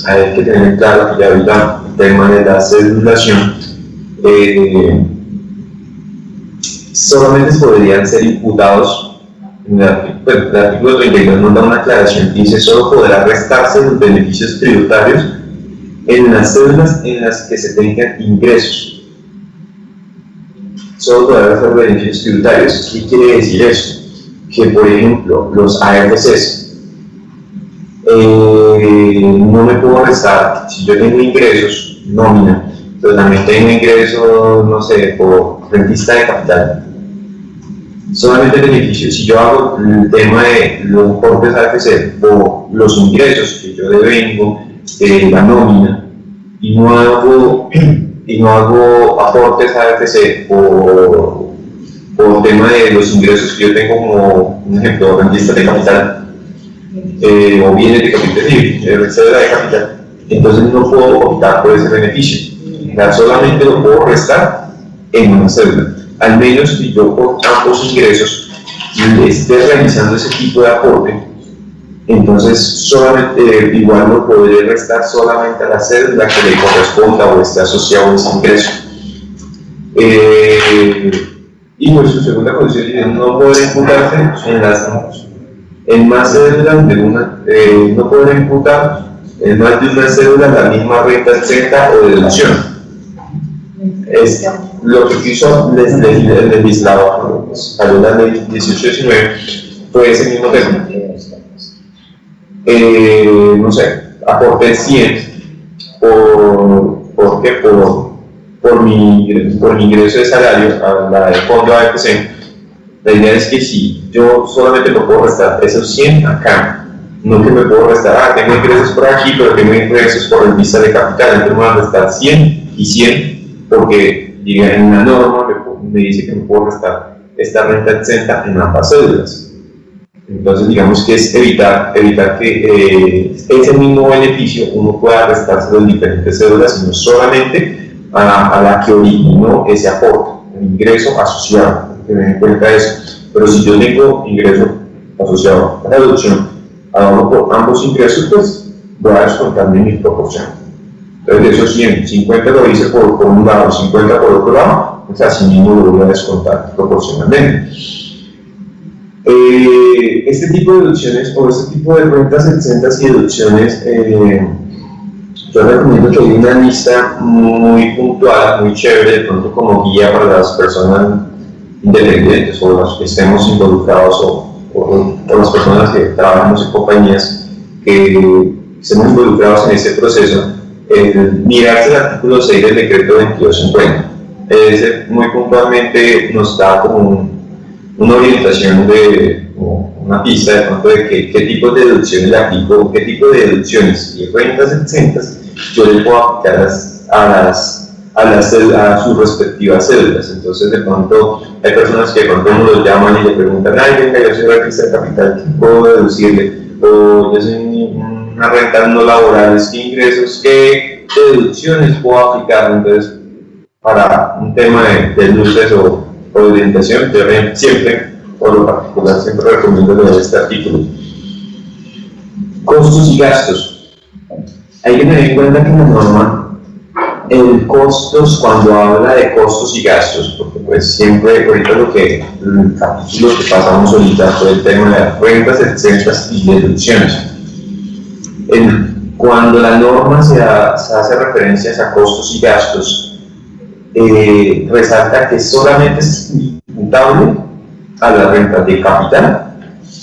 hay que tener claro que ya ahorita el tema de la cedulación eh, solamente podrían ser imputados en el, artículo 32 nos da una aclaración que dice solo podrá restarse los beneficios tributarios en las cédulas en las que se tengan ingresos. Solo podrá ser beneficios tributarios. ¿Qué quiere decir eso? Que, por ejemplo, los ARCs eh, no me puedo restar, si yo tengo ingresos, nómina, pero también tengo ingresos, no sé, por rentista de capital, solamente beneficios. Si yo hago el tema de los aportes AFC o los ingresos que yo devengo, eh, la nómina y no hago, y no hago aportes a AFC por, por tema de los ingresos que yo tengo como, un ejemplo, rentista de capital eh, o bienes de capital, entonces no puedo optar por ese beneficio. solamente lo puedo restar en una cédula. Al menos si yo por ambos ingresos esté realizando ese tipo de aporte, entonces solamente eh, igual lo podré restar solamente a la cédula que le corresponda o esté asociado a ese ingreso. Eh, y pues su segunda condición no puede imputarse en las, en más cédulas de una, eh, no podrá imputar en más de una cédula la misma renta exenta o deducción. Es lo que quiso el legislador, salió la ley 1819, fue ese mismo tema. Eh, no sé, aporté 100 por, ¿por qué? Por, por, mi, por mi ingreso de salario a la de fondo AFC. La idea es que si yo solamente me puedo restar esos 100 acá, no que me puedo restar, ah, tengo ingresos por aquí, pero tengo ingresos por el vista de capital, entonces me voy a restar 100 y 100 porque en la norma me, dice que me puedo restar esta renta exenta en ambas cédulas. Entonces, digamos que es evitar, evitar que eh, ese mismo beneficio uno pueda restarse en diferentes cédulas, sino solamente a, la que originó ese aporte, el ingreso asociado, tener en cuenta eso. Pero si yo tengo ingreso asociado a la deducción, a ambos ingresos, pues voy a descontarme mi proporción. Entonces, de esos 100, 50 lo hice por, por un lado, 50 por otro lado, pues así mismo lo voy a descontar proporcionalmente. Eh, este tipo de deducciones o este tipo de cuentas exentas y deducciones, eh, yo recomiendo que hay una lista muy puntual, muy chévere, de pronto como guía para las personas independientes o los que estemos involucrados o, o, las personas que trabajamos en compañías que estemos involucrados en este proceso, el mirarse el artículo 6 del decreto 2250. Ese muy puntualmente nos da como un una orientación de una pista de pronto de qué, qué tipo de deducciones le aplico, qué tipo de deducciones y rentas exentas yo le puedo aplicar a las, a, las, a sus respectivas cédulas. Entonces, de pronto, hay personas que pronto uno los llaman y le preguntan, ay, venga, yo soy artista de capital, ¿qué puedo deducirle? O yo soy una renta no laboral, ¿qué ingresos, qué deducciones puedo aplicar? Entonces, para un tema de, de luces o orientación, yo siempre, por lo particular, siempre recomiendo leer este artículo. Costos y gastos. Hay que tener en cuenta que la norma, el costos, cuando habla de costos y gastos, porque pues siempre, ahorita lo que, el capítulo que pasamos ahorita fue el tema de rentas exentas y deducciones. cuando la norma se, se hace referencias a costos y gastos, eh, resalta que solamente es imputable a las rentas de capital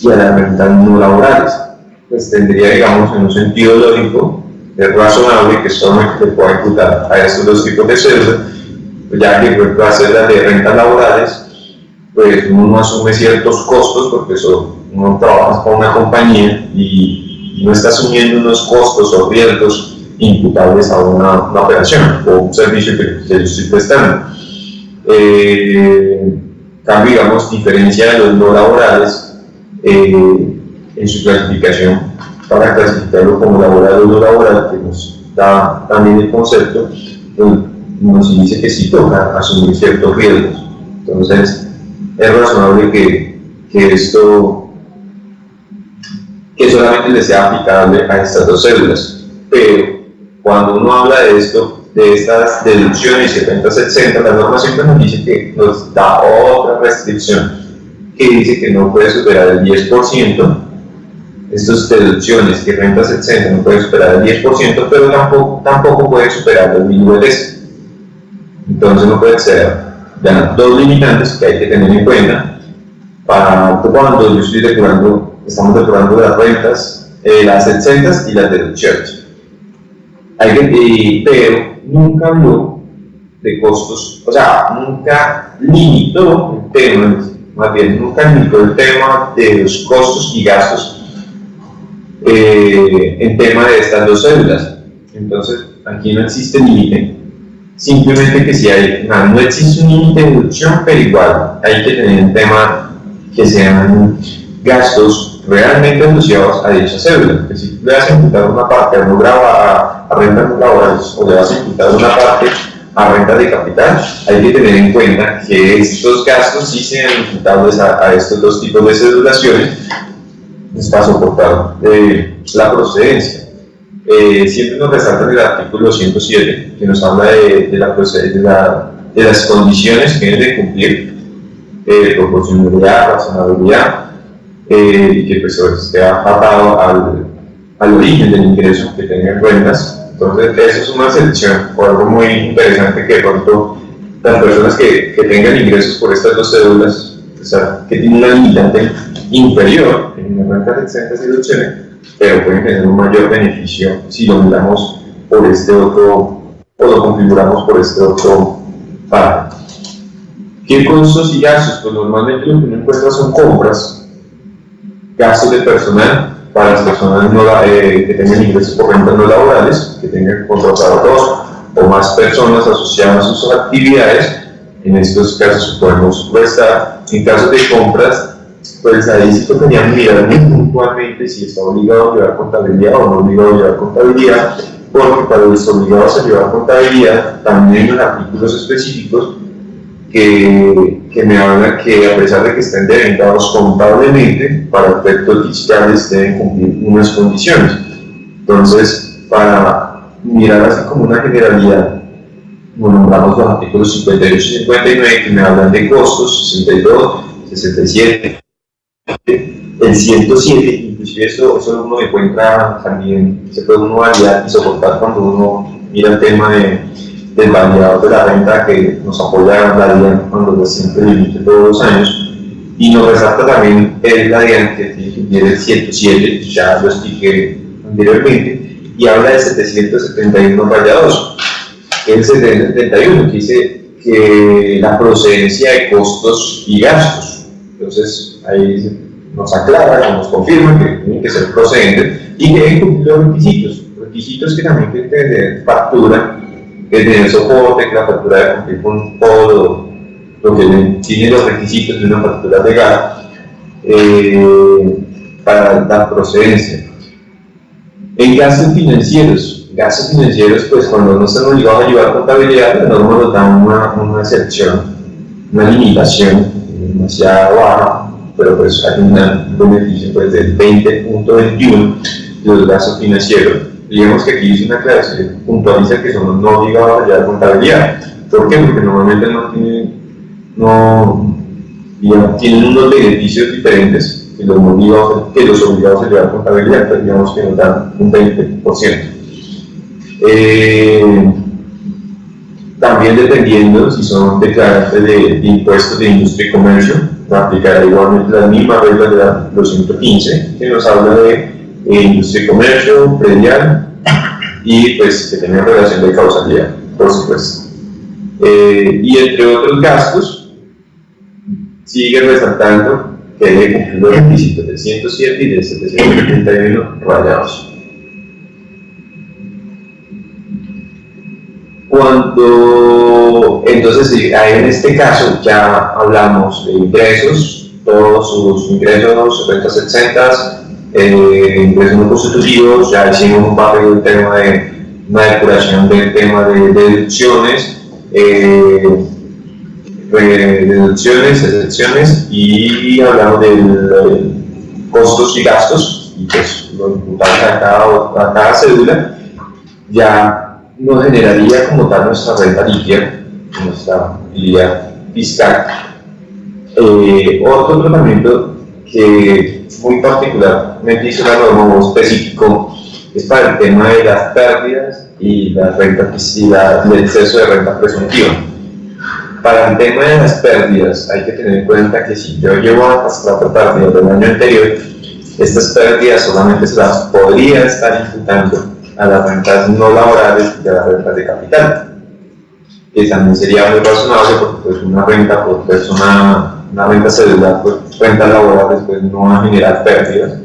y a las rentas no laborales. Pues tendría, digamos, en un sentido lógico, es razonable que solamente se pueda imputar a estos dos tipos de cédulas, pues ya que por las cédulas de rentas laborales, pues uno asume ciertos costos porque eso, uno trabaja con una compañía y no está asumiendo unos costos o riesgos imputables a una, operación o un servicio que, yo estoy prestando. Eh, cambio, digamos, diferencia los no laborales eh, en su clasificación para clasificarlo como laboral o no laboral, que nos da también el concepto, pues, nos dice que sí toca asumir ciertos riesgos. Entonces, es razonable que, que esto, que solamente le sea aplicable a estas dos células, pero cuando uno habla de esto, de estas deducciones y rentas exentas, la norma siempre nos dice que nos da otra restricción, que dice que no puede superar el 10%, estas deducciones y rentas exentas no puede superar el 10%, pero tampoco, tampoco puede superar mínimo de Entonces no puede ser ya, dos limitantes que hay que tener en cuenta para cuando yo estoy depurando, estamos depurando las rentas, eh, las exentas y las deducciones. Pero nunca habló de costos, o sea, nunca limitó el tema, más bien nunca limitó el tema de los costos y gastos eh, en tema de estas dos células. Entonces, aquí no existe límite, simplemente que si hay, no, existe un límite de deducción, pero igual hay que tener un tema que sean gastos realmente asociados a dicha cédula. Que si le vas a imputar una parte no graba a, rentas laborales o le vas a imputar una parte a renta de capital, hay que tener en cuenta que estos gastos sí sean imputables a, estos dos tipos de cedulaciones, paso soportar eh, la procedencia. Eh, siempre nos resalta el artículo 107, que nos habla de, de, la, de, las condiciones que deben de cumplir, eh, proporcionalidad, razonabilidad, eh, y que pues esté atado al, al origen del ingreso que tengan rentas. Entonces, eso es una selección o algo muy interesante que de pronto las personas que, que tengan ingresos por estas dos cédulas, o sea, que tienen una limitante inferior en las rentas exentas y deducciones, pero pueden tener un mayor beneficio si lo miramos por este otro, o lo configuramos por este otro parámetro. ¿Qué costos y gastos? Pues normalmente lo que uno encuentra son compras, gastos de personal para las personas eh, que tengan ingresos por rentas no laborales, que tengan contratado dos o más personas asociadas a sus actividades. En estos casos podemos prestar. En caso de compras, pues ahí sí tocaría mirar muy puntualmente si está obligado a llevar contabilidad o no obligado a llevar contabilidad, porque para los obligados a llevar contabilidad también unos artículos específicos que, que, me habla que a pesar de que estén devengados contablemente, para efectos fiscales deben cumplir unas condiciones. Entonces, para mirar así como una generalidad, nombramos los artículos 58 y 59 que me hablan de costos, 62, 67, el 107, inclusive eso, eso uno encuentra también, se puede uno validar y soportar cuando uno mira el tema de del validador de la renta que nos apoya la DIAN cuando recién límite todos los años. Y nos resalta también el la DIAN que tiene el 107, ya lo expliqué anteriormente, y habla de 771 rayados. El 771 que dice que la procedencia de costos y gastos. Entonces ahí nos aclara, nos confirma que tienen que ser procedentes y que deben cumplir los requisitos. Requisitos que también tienen que tener factura que tener soporte, que la factura de cumplir con todo lo que tiene los requisitos de una factura legal eh, para la procedencia. En gastos financieros, gastos financieros, pues cuando no están obligados a llevar contabilidad, la norma nos da una, una excepción, una limitación demasiado baja, pero pues hay un beneficio pues, del 20.21 de los gastos financieros digamos que aquí dice una clase, puntualiza que somos no obligados a llevar contabilidad. ¿Por qué? Porque normalmente no tienen, no, tienen unos beneficios diferentes que los, obligados, que los obligados a llevar contabilidad, pero digamos que nos dan un 20%. Eh, también dependiendo si son declarantes de, impuestos de industria y comercio, aplicará igualmente las mismas reglas de la 215, que nos habla de industria y comercio, predial y pues que relación de causalidad, por supuesto. Eh, y entre otros gastos, sigue resaltando que debe cumplir los requisitos del 107 y del 771 rayados. Cuando, entonces, en este caso ya hablamos de ingresos, todos sus ingresos, rentas exentas, eh, ingresos constitutivos, ya hicimos un papel del tema de una depuración del tema de, deducciones, eh, deducciones, excepciones y hablamos de costos y gastos, y pues lo imputamos a cada, a cada cédula, ya nos generaría como tal nuestra renta líquida, nuestra utilidad fiscal. Eh, otro tratamiento que muy particularmente hizo una norma específico es para el tema de las pérdidas y la renta y el exceso de renta presuntiva. Para el tema de las pérdidas hay que tener en cuenta que si yo llevo las pérdidas del año anterior, estas pérdidas solamente se las podría estar imputando a las rentas no laborales y a las rentas de capital, que también sería muy razonable porque pues, una renta por persona una renta celular, pues renta laboral después no va a generar pérdidas.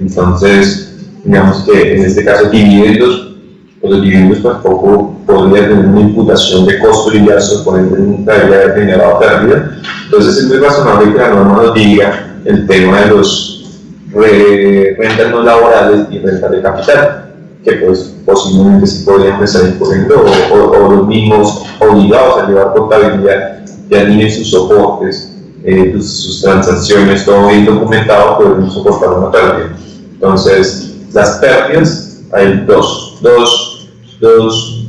Entonces, digamos que en este caso dividendos, pues los dividendos pues poco podría tener una imputación de costo y gastos, por ende nunca haber generado pérdida. Entonces es muy razonable que la norma nos diga el tema de los rentas no laborales y rentas de capital, que pues posiblemente sí podrían empezar incurriendo o, o, o los mismos obligados a llevar contabilidad ya tienen sus soportes eh, sus, transacciones, todo bien documentado, podemos soportar una pérdida. Entonces, las pérdidas, hay dos, dos, dos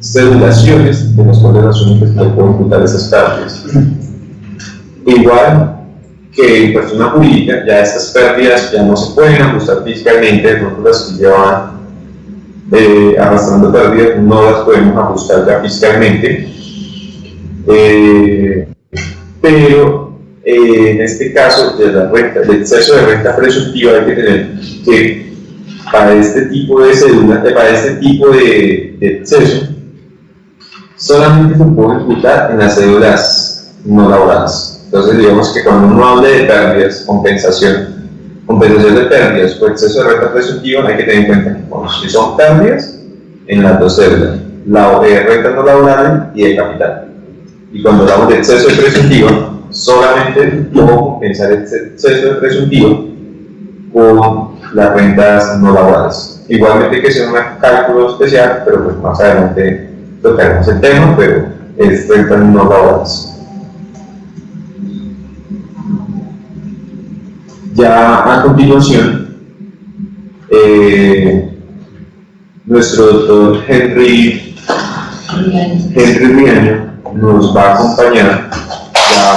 cedulaciones de las cuales las únicas que pueden imputar esas pérdidas. Igual que en persona jurídica ya estas pérdidas ya no se pueden ajustar fiscalmente, de pronto las que llevan eh, arrastrando pérdidas no las podemos ajustar ya fiscalmente, eh, pero eh, en este caso de la renta, exceso de renta presuntiva hay que tener que para este tipo de cédula, para este tipo de, de exceso, solamente se puede imputar en las cédulas no laborales. Entonces, digamos que cuando uno habla de pérdidas, compensación, compensación de pérdidas o exceso de renta presuntiva, hay que tener en cuenta que bueno, si son pérdidas en las dos cédulas, la de renta no laboral y de capital. Y cuando hablamos de exceso de presuntiva, solamente puedo compensar el exceso de presuntiva con las rentas no laborales. Igualmente que sea un cálculo especial, pero pues más adelante tocaremos el tema, pero es rentas no laborales. Ya a continuación, eh, nuestro doctor Henry, Henry Riaño nos va a acompañar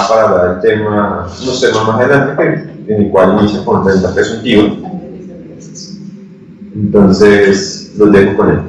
para hablar del tema, unos temas más adelante, en el cual inicia con renta presuntiva. Entonces,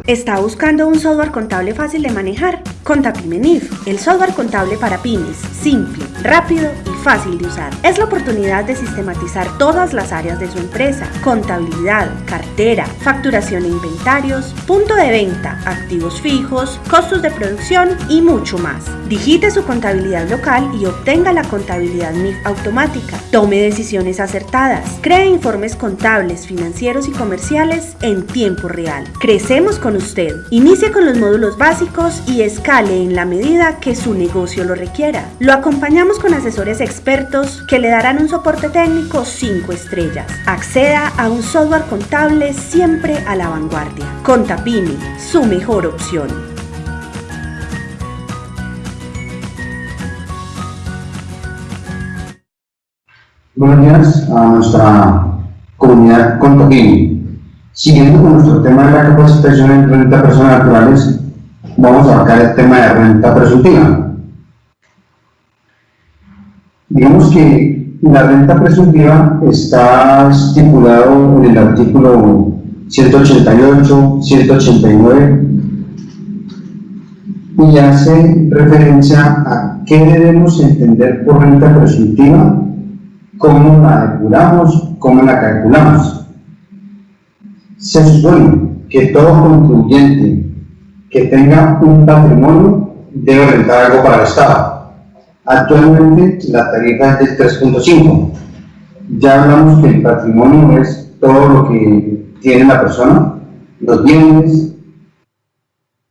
¿Está buscando un software contable fácil de manejar? ContaPyME-NIF, el software contable para pymes, simple, rápido y fácil de usar. Es la oportunidad de sistematizar todas las áreas de su empresa, contabilidad, cartera, facturación e inventarios, punto de venta, activos fijos, costos de producción y mucho más. Digite su contabilidad local y obtenga la contabilidad NIF automática. Tome decisiones acertadas. Cree informes contables, financieros y comerciales en tiempo real. Crecemos con usted. Inicie con los módulos básicos y escale en la medida que su negocio lo requiera. Lo acompañamos con asesores expertos que le darán un soporte técnico 5 estrellas. Acceda a un software contable siempre a la vanguardia. Contapini, su mejor opción. Buenos días a nuestra comunidad Contapini. Siguiendo con nuestro tema de la capacitación en renta personas naturales, vamos a abarcar el tema de renta presuntiva. Digamos que la renta presuntiva está estipulado en el artículo 188, 189 y hace referencia a qué debemos entender por renta presuntiva, cómo la depuramos, cómo la calculamos. Se supone que todo contribuyente que tenga un patrimonio debe rentar algo para el Estado. Actualmente la tarifa es de 3.5. Ya hablamos que el patrimonio es todo lo que tiene la persona, los bienes,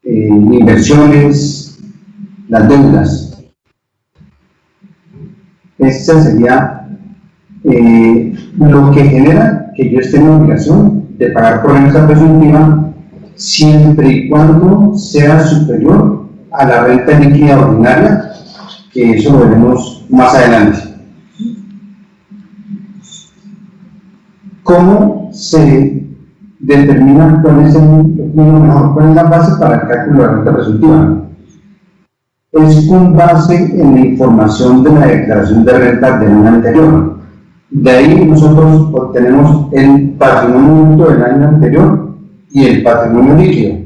eh, inversiones, las deudas. Esa sería eh, lo que genera que yo esté en obligación de pagar por renta presuntiva siempre y cuando sea superior a la renta líquida ordinaria, que eso lo veremos más adelante. ¿Cómo se determina cuál es, el, cuál es la base para el cálculo de la renta presuntiva? Es con base en la información de la declaración de renta del año anterior. De ahí nosotros obtenemos el patrimonio del año anterior y el patrimonio líquido.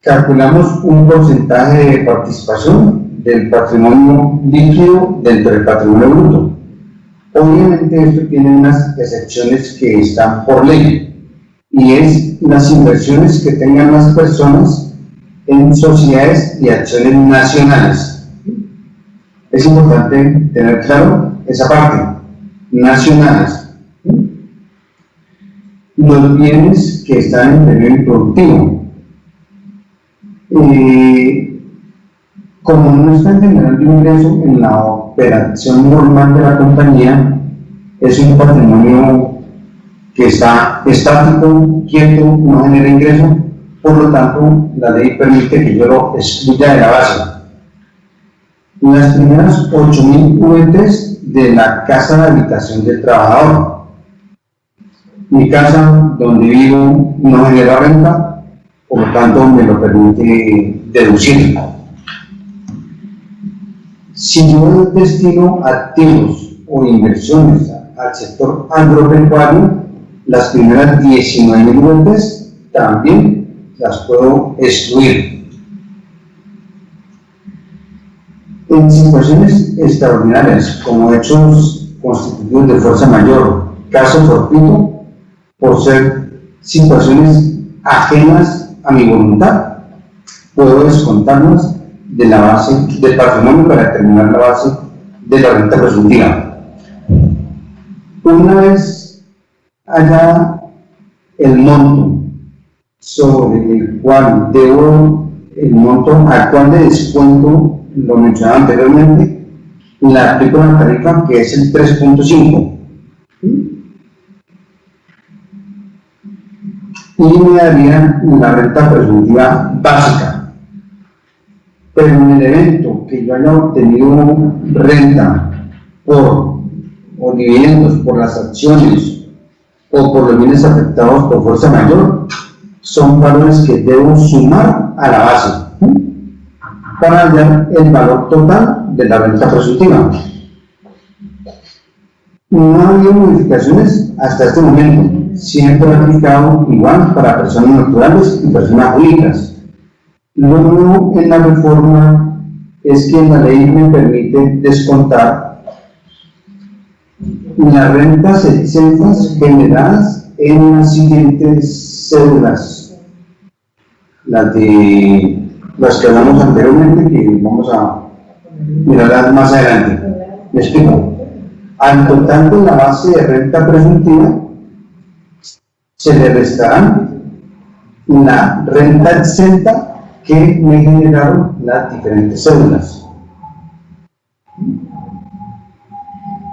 Calculamos un porcentaje de participación del patrimonio líquido dentro del patrimonio bruto. Obviamente esto tiene unas excepciones que están por ley y es las inversiones que tengan las personas en sociedades y acciones nacionales. Es importante tener claro esa parte nacionales. Los bienes que están en periodo improductivo. Eh, como no están generando ingreso en la operación normal de la compañía, es un patrimonio que está estático, quieto, no genera ingreso, por lo tanto la ley permite que yo lo excluya de la base. Las primeras 8.000 UETs de la casa de habitación del trabajador. Mi casa donde vivo no genera renta, por lo tanto me lo permite deducir. Si yo destino activos o inversiones al sector agropecuario, las primeras 19 mil también las puedo excluir. En situaciones extraordinarias, como hechos constitutivos de fuerza mayor, caso fortuito, por ser situaciones ajenas a mi voluntad, puedo descontarlas de la base del patrimonio para determinar la base de la renta presuntiva. Una vez haya el monto sobre el cual debo el monto al cual de descuento, lo mencionaba anteriormente, la aplico la tarifa que es el 3.5 y me daría la renta presuntiva básica. Pero en el evento que yo haya obtenido renta por dividendos por las acciones o por los bienes afectados por fuerza mayor, son valores que debo sumar a la base para hallar el valor total de la renta presuntiva. No ha habido modificaciones hasta este momento. Siempre aplicado igual para personas naturales y personas jurídicas. Lo nuevo en la reforma es que la ley me permite descontar las rentas exentas generadas en las siguientes cédulas. Las de las que hablamos anteriormente, que vamos a mirarlas más adelante. ¿Me explico? Al total de la base de renta presuntiva se le restarán la renta exenta que me generaron las diferentes cédulas.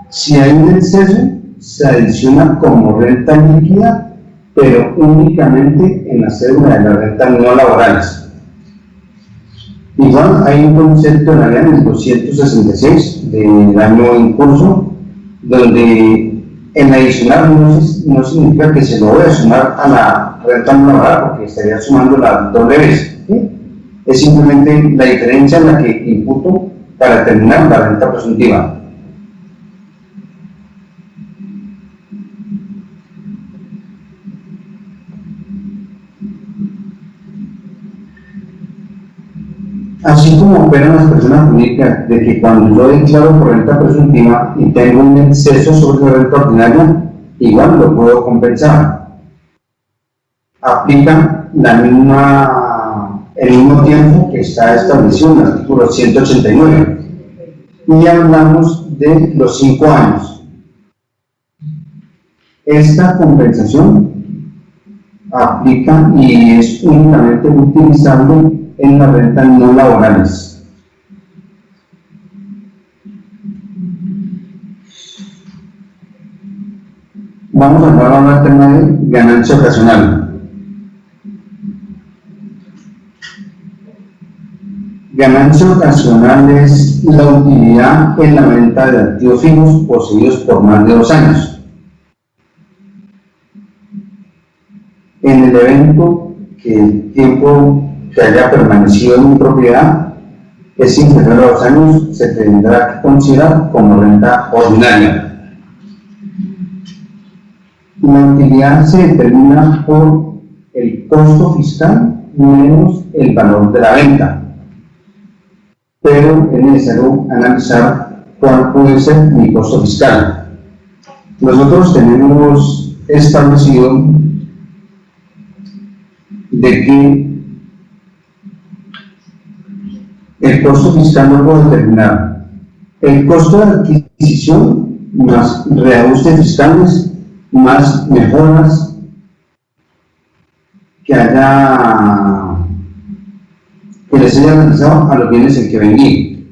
Si hay un exceso, se adiciona como renta líquida, pero únicamente en la cédula de las rentas no laborales. Igual hay un concepto en la ley del 266 del año en curso donde en adicional no, significa que se lo voy a sumar a la renta no laboral porque estaría sumando la doble vez. Es simplemente la diferencia en la que imputo para determinar la renta presuntiva. Así como operan las personas jurídicas de que cuando yo declaro por renta presuntiva y tengo un exceso sobre la renta ordinaria, igual lo puedo compensar. Aplica la misma, el mismo tiempo que está establecido en el artículo 189. Y hablamos de los cinco años. Esta compensación aplica y es únicamente utilizable en las rentas no laborales. Vamos a hablar ahora del tema de ganancia ocasional. Ganancia ocasional es la utilidad en la venta de activos fijos poseídos por más de dos años. En el evento que el tiempo que haya permanecido en mi propiedad es inferior a dos años, se tendrá que considerar como renta ordinaria. La utilidad se determina por el costo fiscal menos el valor de la venta. Pero es necesario analizar cuál puede ser mi costo fiscal. Nosotros tenemos establecido de que el costo fiscal no puedo determinar. El costo de adquisición más reajustes fiscales más mejoras que haya que les haya realizado a los bienes en que vendí.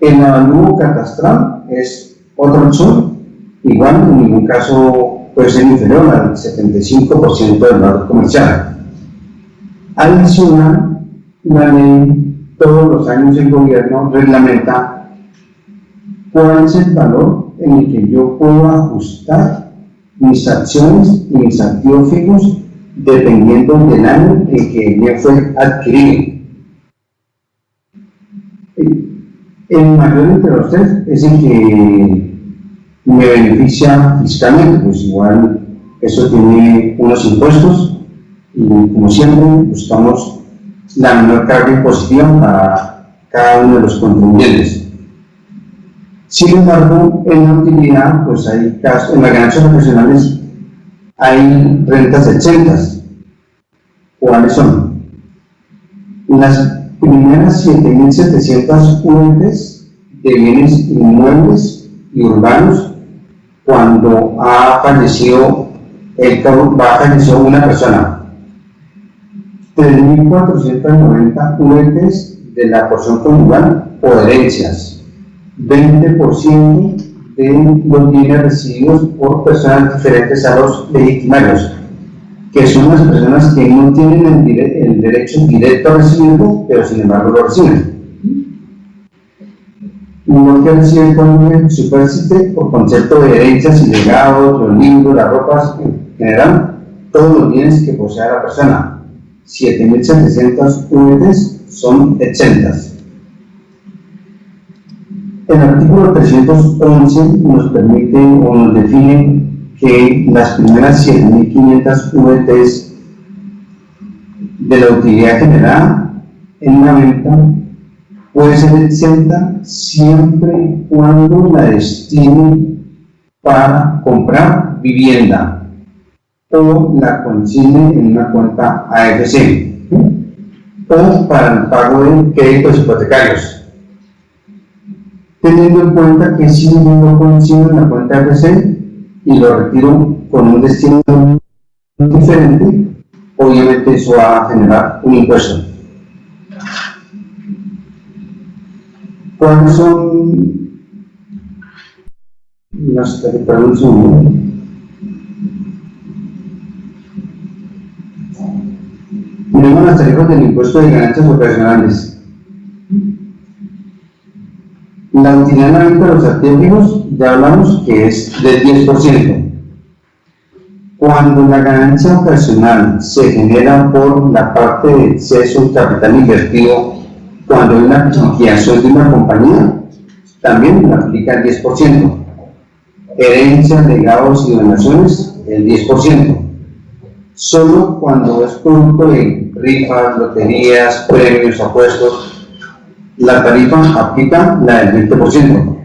El avalúo catastral es otra opción, igual en ningún caso puede ser inferior al 75% del valor comercial. Adicional, la ley todos los años el gobierno reglamenta cuál es el valor en el que yo puedo ajustar mis acciones y mis activos fijos dependiendo del año en que bien fue adquirido. El mayor entre los tres es el que me beneficia fiscalmente, pues igual eso tiene unos impuestos y como siempre buscamos la menor carga impositiva para cada uno de los contribuyentes. Sin embargo, en la utilidad, pues hay casos, en las ganancias profesionales hay rentas exentas. ¿Cuáles son? Las primeras 7.700 UETs de bienes inmuebles y urbanos cuando ha fallecido, el, ha fallecido una persona. 3.490 UETs de la porción conyugal o herencias 20% de los bienes recibidos por personas diferentes a los legitimarios, que son las personas que no tienen el, derecho directo a recibirlo, pero sin embargo lo reciben. No que reciben con superficie por concepto de herencias y legados, los libros, las ropas, en general, todos los bienes que posea la persona. 7.700 unidades son exentas. El artículo 311 nos permite o nos define que las primeras 7.500 VTs de la utilidad generada en una venta puede ser exenta siempre y cuando la destine para comprar vivienda o la consigne en una cuenta AFC o para el pago de créditos hipotecarios. Teniendo en cuenta que si yo lo consigo en la cuenta RC y lo retiro con un destino diferente, obviamente eso va a generar un impuesto. ¿Cuáles son las tarifas Tenemos las tarifas del impuesto de ganancias operacionales. La utilidad de los activos ya hablamos que es del 10%. Cuando la ganancia ocasional se genera por la parte de exceso de capital invertido, cuando hay una liquidación de una compañía, también aplica el 10%. Herencias, legados y donaciones, el 10%. Solo cuando es producto de rifas, loterías, premios, apuestos, la tarifa aplica la del 20%.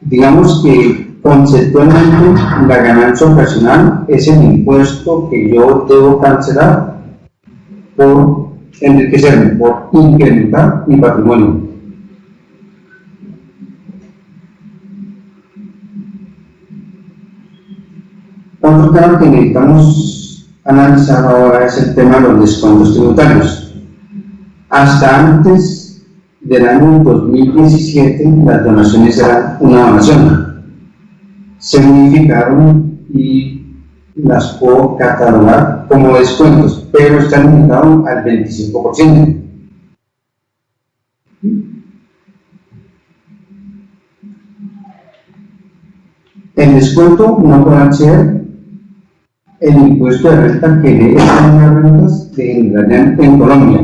Digamos que conceptualmente la ganancia ocasional es el impuesto que yo debo cancelar por enriquecerme, por incrementar mi patrimonio. Otro tema que necesitamos analizar ahora es el tema de los descuentos tributarios. Hasta antes del año 2017 las donaciones eran una donación. Se modificaron y las puedo catalogar como descuentos, pero están limitados al 25%. El descuento no podrá ser el impuesto de renta que de estas rentas que en Colombia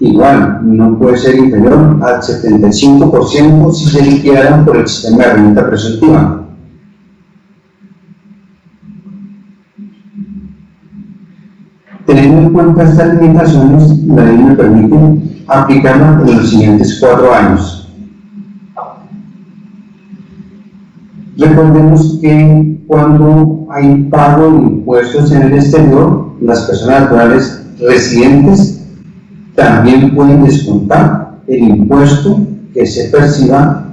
igual no puede ser inferior al 75% si se liquidaran por el sistema de renta presuntiva. Teniendo en cuenta estas limitaciones, la ley me permite aplicarla en los siguientes cuatro años. Recordemos que cuando hay pago de impuestos en el exterior, las personas naturales residentes también pueden descontar el impuesto que se perciba,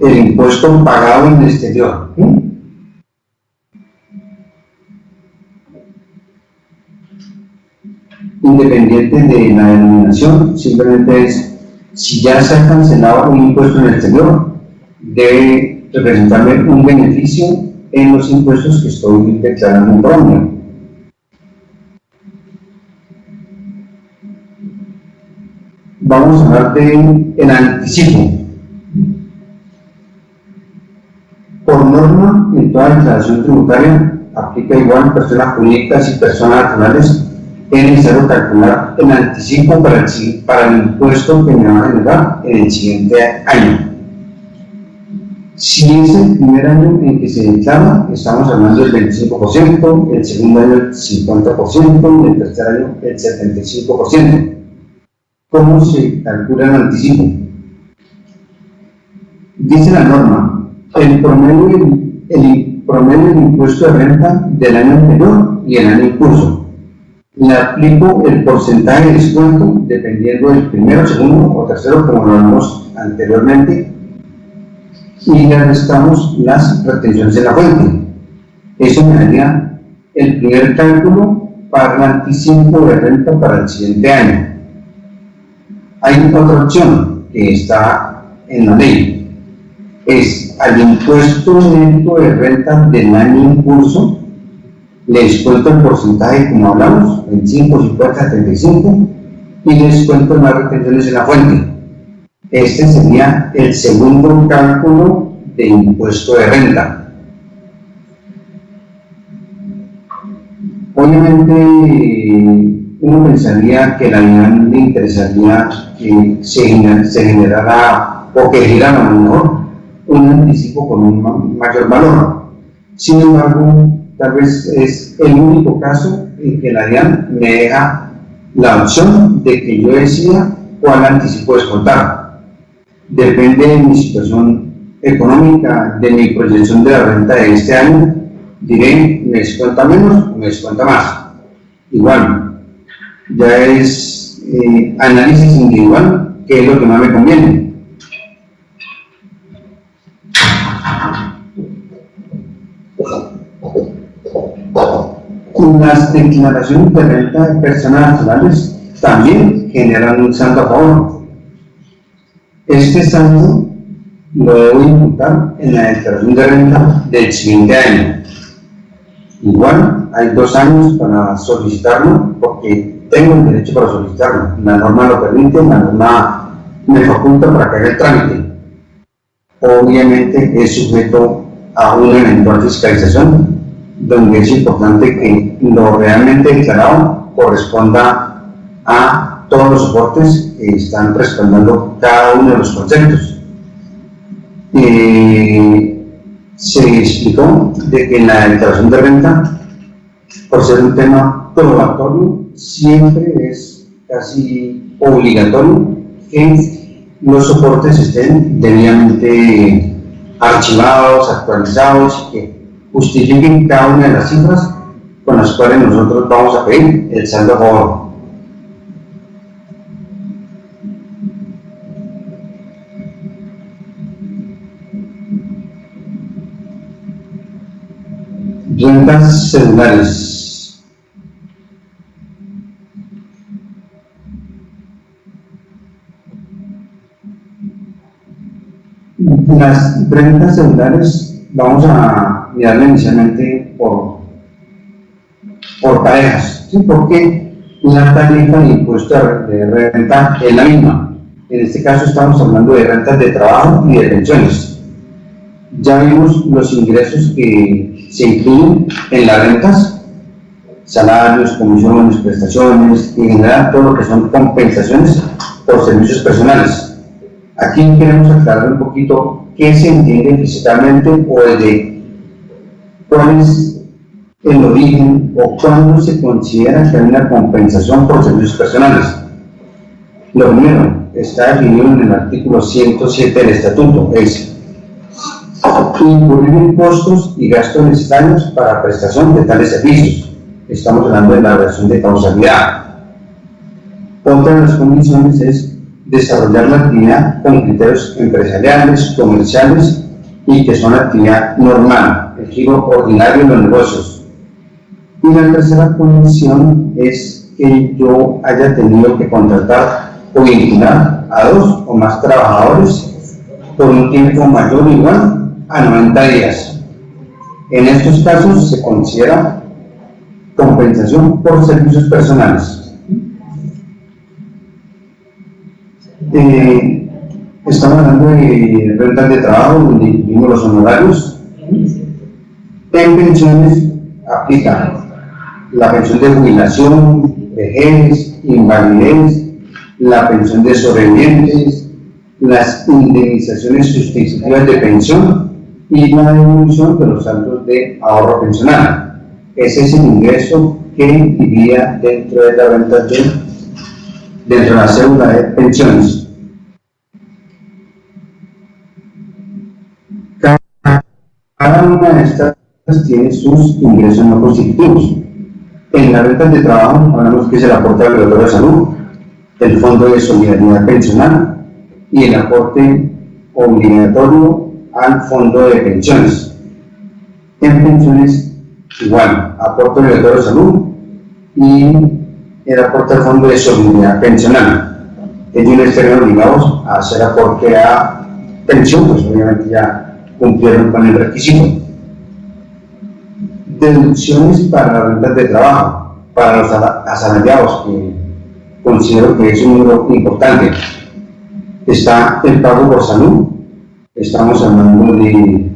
el impuesto pagado en el exterior. Independiente de la denominación, simplemente es, si ya se ha cancelado un impuesto en el exterior, debe representarme un beneficio en los impuestos que estoy declarando en Colombia. vamos a hablar de anticipo. Por norma, en toda declaración tributaria aplica igual personas jurídicas y personas naturales, es necesario calcular el anticipo para el, para el impuesto que me va a generar en el siguiente año. Si es el primer año en que se declara, estamos hablando del 25%, el segundo año el 50% y el tercer año el 75%. ¿Cómo se calcula el anticipo? Dice la norma, el promedio, el promedio del impuesto de renta del año anterior y el año en curso. Le aplico el porcentaje de descuento dependiendo del primero, segundo o tercero, como lo vimos anteriormente, y le restamos las retenciones de la fuente. Eso me daría el primer cálculo para el anticipo de renta para el siguiente año. Hay otra opción que está en la ley. Es al impuesto de renta del año en curso, le descuento el porcentaje como hablamos, 25, 50, 35, y descuento las retenciones en la fuente este sería el segundo cálculo de impuesto de renta. Obviamente, uno pensaría que la DIAN le interesaría que se, generara o que girara mejor un anticipo con un mayor valor. Sin embargo, tal vez es el único caso en que la DIAN me deja la opción de que yo decida cuál anticipo descontar depende de mi situación económica, de mi proyección de la renta de este año, diré, me descuenta menos o me descuenta más. Igual, ya es eh, análisis individual, qué es lo que más me conviene. Las declaraciones de renta de personas naturales también generan un santo a este saldo lo debo imputar en la declaración de renta del siguiente año. Igual, hay dos años para solicitarlo porque tengo el derecho para solicitarlo. La norma lo permite, la norma me faculta para que haga el trámite. Obviamente es sujeto a una eventual fiscalización donde es importante que lo realmente declarado corresponda a todos los soportes están respaldando cada uno de los conceptos. Eh, se explicó de que en la declaración de renta, por ser un tema probatorio, siempre es casi obligatorio que los soportes estén debidamente archivados, actualizados y que justifiquen cada una de las cifras con las cuales nosotros vamos a pedir el saldo a. rentas celulares. Las rentas celulares vamos a mirarla inicialmente por, por parejas, ¿sí? porque la tarifa de impuesto de renta es la misma. En este caso estamos hablando de rentas de trabajo y de pensiones. Ya vimos los ingresos que se incluyen en las rentas, salarios, comisiones, prestaciones y en general todo lo que son compensaciones por servicios personales. Aquí queremos aclarar un poquito qué se entiende fiscalmente o desde cuál es el origen o cuándo se considera que hay una compensación por servicios personales. Lo primero está definido en el artículo 107 del estatuto, es incurrir en costos y gastos necesarios para prestación de tales servicios. Estamos hablando de la relación de causalidad. Otra de las condiciones es desarrollar la actividad con criterios empresariales, comerciales y que son actividad normal, el giro ordinario de los negocios. Y la tercera condición es que yo haya tenido que contratar o vincular a dos o más trabajadores por un tiempo mayor o igual a 90 días. En estos casos se considera compensación por servicios personales. Eh, estamos hablando de rentas de trabajo donde incluimos los honorarios. En pensiones aplica la pensión de jubilación, vejez, invalidez, la pensión de sobrevivientes, las indemnizaciones sustitutivas de pensión y la devolución de los saldos de ahorro pensional. Ese es el ingreso que vivía dentro de la renta de, dentro de la cédula de pensiones. Cada una de estas tiene sus ingresos no constitutivos. En la renta de trabajo hablamos que es el aporte obligatorio de salud, el fondo de solidaridad pensional y el aporte obligatorio al fondo de pensiones. En pensiones, igual, aporte obligatorio de salud y el aporte al fondo de solidaridad pensional. Ellos estarían obligados a hacer aporte a pensión, pues obviamente ya cumplieron con el requisito. Deducciones para las rentas de trabajo, para los asalariados, que considero que es un número importante. Está el pago por salud, estamos hablando de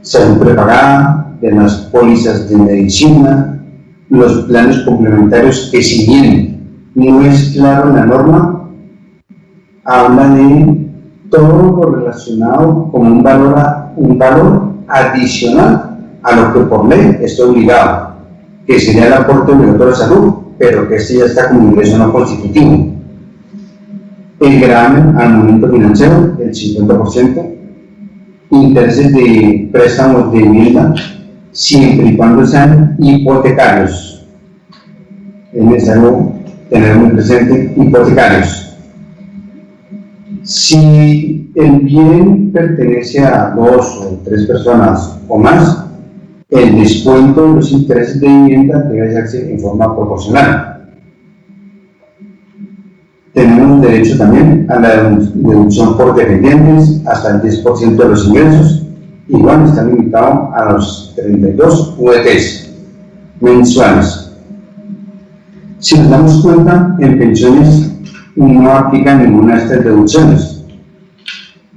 salud prepagada, de las pólizas de medicina, los planes complementarios que si bien no es claro la norma, habla de todo lo relacionado con un valor, un valor adicional a lo que por ley está obligado, que sería el aporte obligatorio de salud, pero que este ya está como ingreso no constitutivo. El gravamen al momento financiero, el 50%, intereses de préstamos de vivienda, siempre y cuando sean hipotecarios. Es necesario tener muy presente hipotecarios. Si el bien pertenece a dos o tres personas o más, el descuento de los intereses de vivienda debe hacerse en forma proporcional. Tenemos derecho también a la deducción por dependientes hasta el 10% de los ingresos, igual está limitado a los 32 UETs mensuales. Si nos damos cuenta, en pensiones no aplican ninguna de estas deducciones.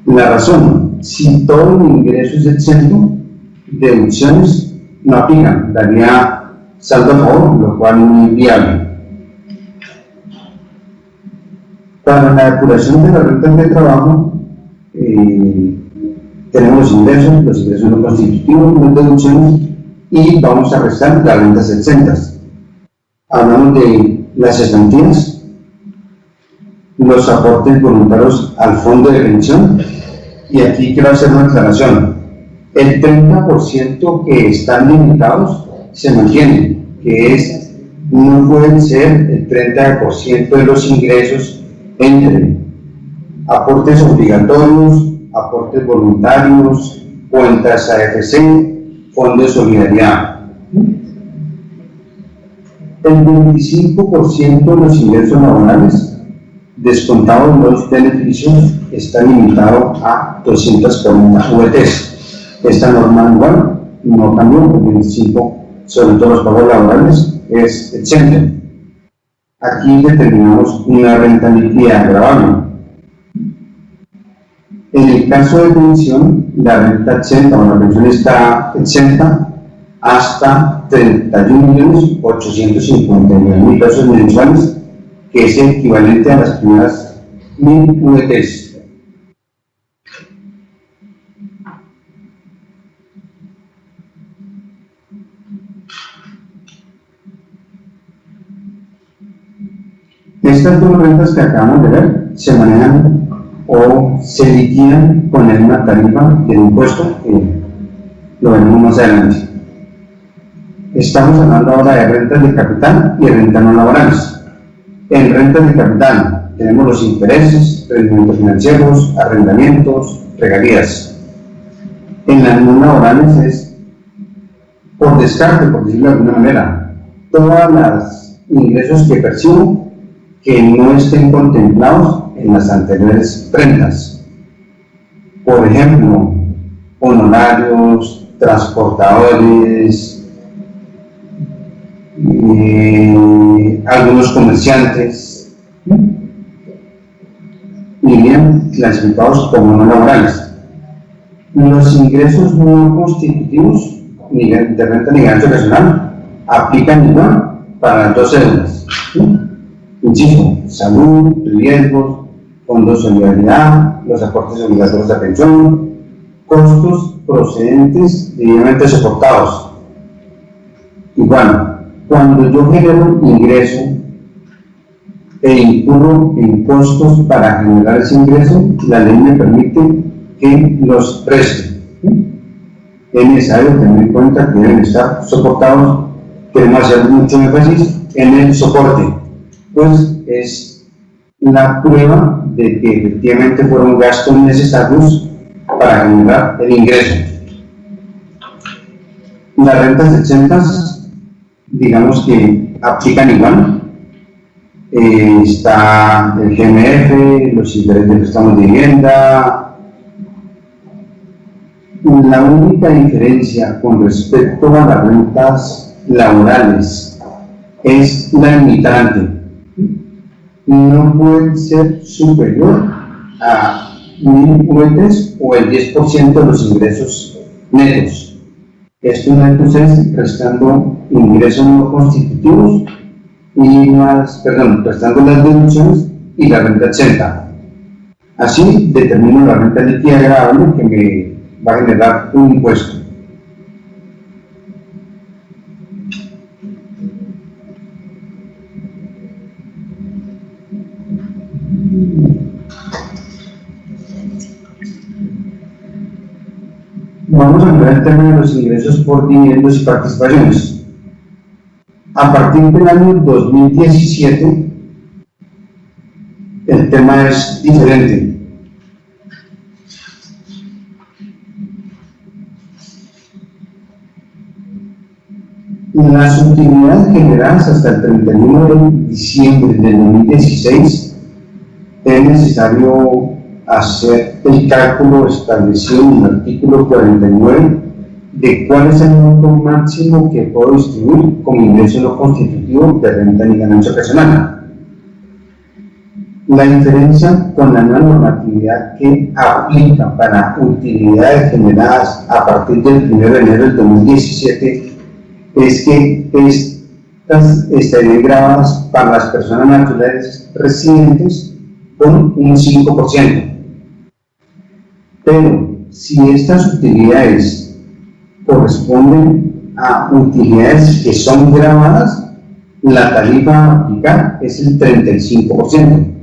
La razón, si todo el ingreso es exento, deducciones no aplican, daría saldo a favor, lo cual es muy viable. Para la depuración de las rentas de trabajo, eh, tenemos ingresos, los ingresos no constitutivos, las deducciones, y vamos a restar las rentas exentas. Hablamos de las estantías, los aportes voluntarios al fondo de pensión, y aquí quiero hacer una aclaración. El 30% que están limitados se mantienen, que es, no pueden ser el 30% de los ingresos entre aportes obligatorios, aportes voluntarios, cuentas AFC, fondo de solidaridad. El 25% de los ingresos laborales, descontados los beneficios, está limitado a 240 VTs. Esta norma igual no cambió, el 25, sobre todo los pagos laborales, es exento. Aquí determinamos una renta líquida agravable. En el caso de pensión, la renta exenta o la pensión está exenta hasta 31.859.000 pesos mensuales, que es equivalente a las primeras 1.000 VTs. Estas dos rentas que acabamos de ver se manejan o se liquidan con misma tarifa del impuesto que lo veremos más adelante. Estamos hablando ahora de rentas de capital y rentas no laborales. En rentas de capital tenemos los intereses, rendimientos financieros, arrendamientos, regalías. En las no laborales es por descarte, por decirlo de alguna manera, todos los ingresos que percibo que no estén contemplados en las anteriores rentas. Por ejemplo, honorarios, transportadores, eh, algunos comerciantes, irían clasificados como no laborales. Los ingresos no constitutivos de renta ni gasto personal aplican igual para las dos cédulas. Insisto, salud, riesgos, fondos de solidaridad, los aportes obligatorios de pensión, costos procedentes debidamente soportados. Igual, cuando yo genero ingreso e incurro en costos para generar ese ingreso, la ley me permite que los preste. Es necesario tener en cuenta que deben estar soportados, queremos hacer mucho énfasis en el soporte, pues es la prueba de que efectivamente fueron gastos necesarios para generar el ingreso. Las rentas exentas, digamos que aplican igual. Eh, está el GMF, los intereses de préstamos de vivienda. La única diferencia con respecto a las rentas laborales es la limitante. No puede ser superior a mil UETs o el 10% de los ingresos netos. Esto es entonces restando ingresos no constitutivos y más, perdón, restando las deducciones y la renta exenta. Así determino la renta líquida agradable que me va a generar un impuesto. Ver el tema de los ingresos por dividendos y participaciones. A partir del año 2017, el tema es diferente. Las utilidades generadas hasta el 31 de diciembre del 2016 es necesario hacer el cálculo establecido en el artículo 49 de cuál es el monto máximo que puedo distribuir como ingreso no constitutivo de renta ni ganancia personal. La diferencia con la nueva normatividad que aplica para utilidades generadas a partir del 1 de enero del 2017 es que estas estarían grabadas para las personas naturales residentes con un 5%. Pero si estas utilidades corresponden a utilidades que son grabadas, la tarifa a aplicar es el 35%.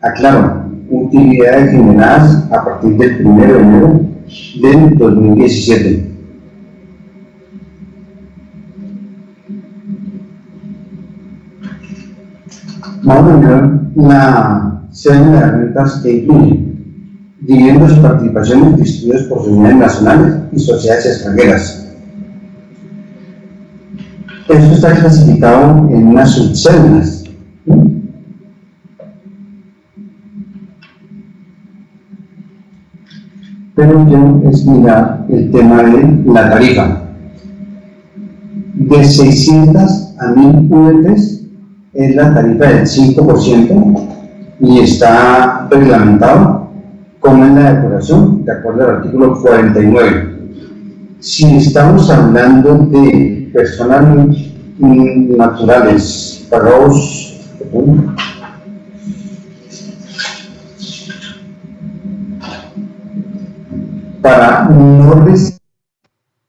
Aclaro, utilidades generadas a partir del 1 de enero del 2017. Vamos a mirar la serie de rentas que incluye dividendos y participaciones distribuidos por sociedades nacionales y sociedades extranjeras. Esto está clasificado en unas subcélulas. Pero ya es mirar el tema de la tarifa. De 600 a 1000 UETs es la tarifa del 5% y está reglamentado como es la depuración, de acuerdo al artículo 49. Si estamos hablando de personas naturales pagados para no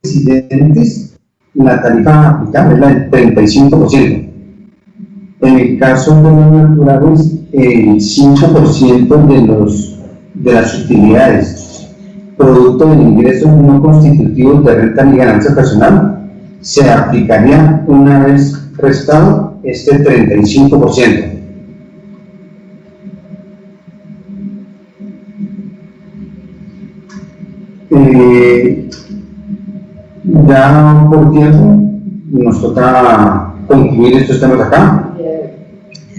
residentes, la tarifa aplicable es la del 35%. En el caso de los naturales, el 5% de los de las utilidades, producto del ingreso no constitutivos de renta ni ganancia personal, se aplicaría una vez restado este 35%. Eh, ya por tiempo nos toca concluir estos temas acá.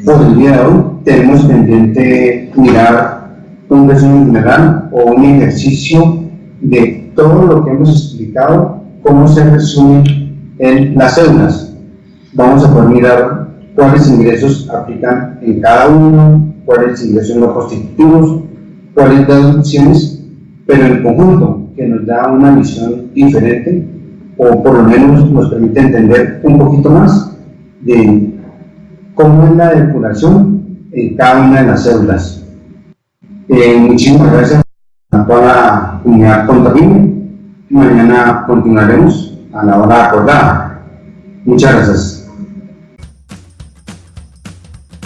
Por el día de hoy tenemos pendiente mirar un resumen general o un ejercicio de todo lo que hemos explicado, cómo se resume en las células. Vamos a poder mirar cuáles ingresos aplican en cada uno, cuáles ingresos no constitutivos, cuáles deducciones, pero en conjunto, que nos da una visión diferente o por lo menos nos permite entender un poquito más de cómo es la depuración en cada una de las células. Eh, muchísimas gracias a toda la comunidad. Mañana continuaremos a la hora acordada. Muchas gracias.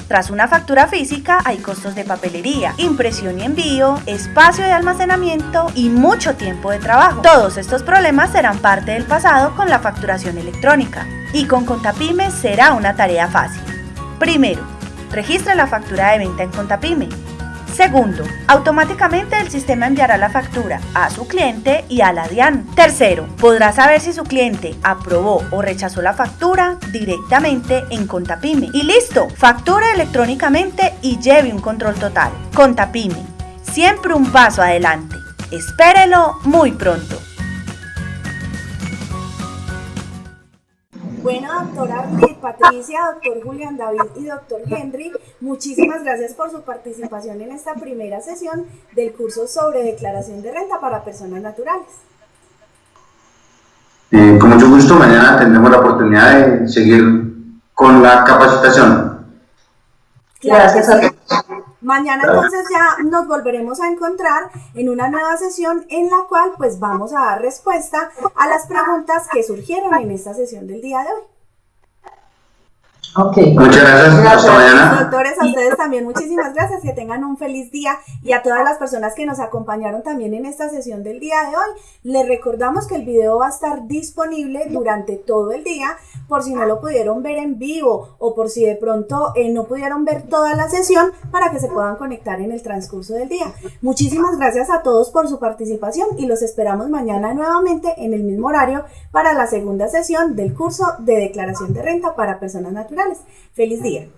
Tras una factura física hay costos de papelería, impresión y envío, espacio de almacenamiento y mucho tiempo de trabajo. Todos estos problemas serán parte del pasado con la facturación electrónica y con Contapime será una tarea fácil. Primero, registre la factura de venta en Contapime. Segundo, automáticamente el sistema enviará la factura a su cliente y a la DIAN. Tercero, podrá saber si su cliente aprobó o rechazó la factura directamente en Contapime. Y listo, facture electrónicamente y lleve un control total. Contapime, siempre un paso adelante. Espérelo muy pronto. Bueno, doctora Patricia, doctor Julián David y doctor Henry, muchísimas gracias por su participación en esta primera sesión del curso sobre declaración de renta para personas naturales. Eh, con mucho gusto, mañana tendremos la oportunidad de seguir con la capacitación. Gracias a Mañana entonces ya nos volveremos a encontrar en una nueva sesión en la cual pues vamos a dar respuesta a las preguntas que surgieron en esta sesión del día de hoy. Ok. Muchas gracias. Hasta mañana. Doctores, a ustedes también muchísimas gracias, que tengan un feliz día y a todas las personas que nos acompañaron también en esta sesión del día de hoy. Les recordamos que el video va a estar disponible durante todo el día por si no lo pudieron ver en vivo o por si de pronto eh, no pudieron ver toda la sesión para que se puedan conectar en el transcurso del día. Muchísimas gracias a todos por su participación y los esperamos mañana nuevamente en el mismo horario para la segunda sesión del curso de declaración de renta para personas naturales. Feliz día.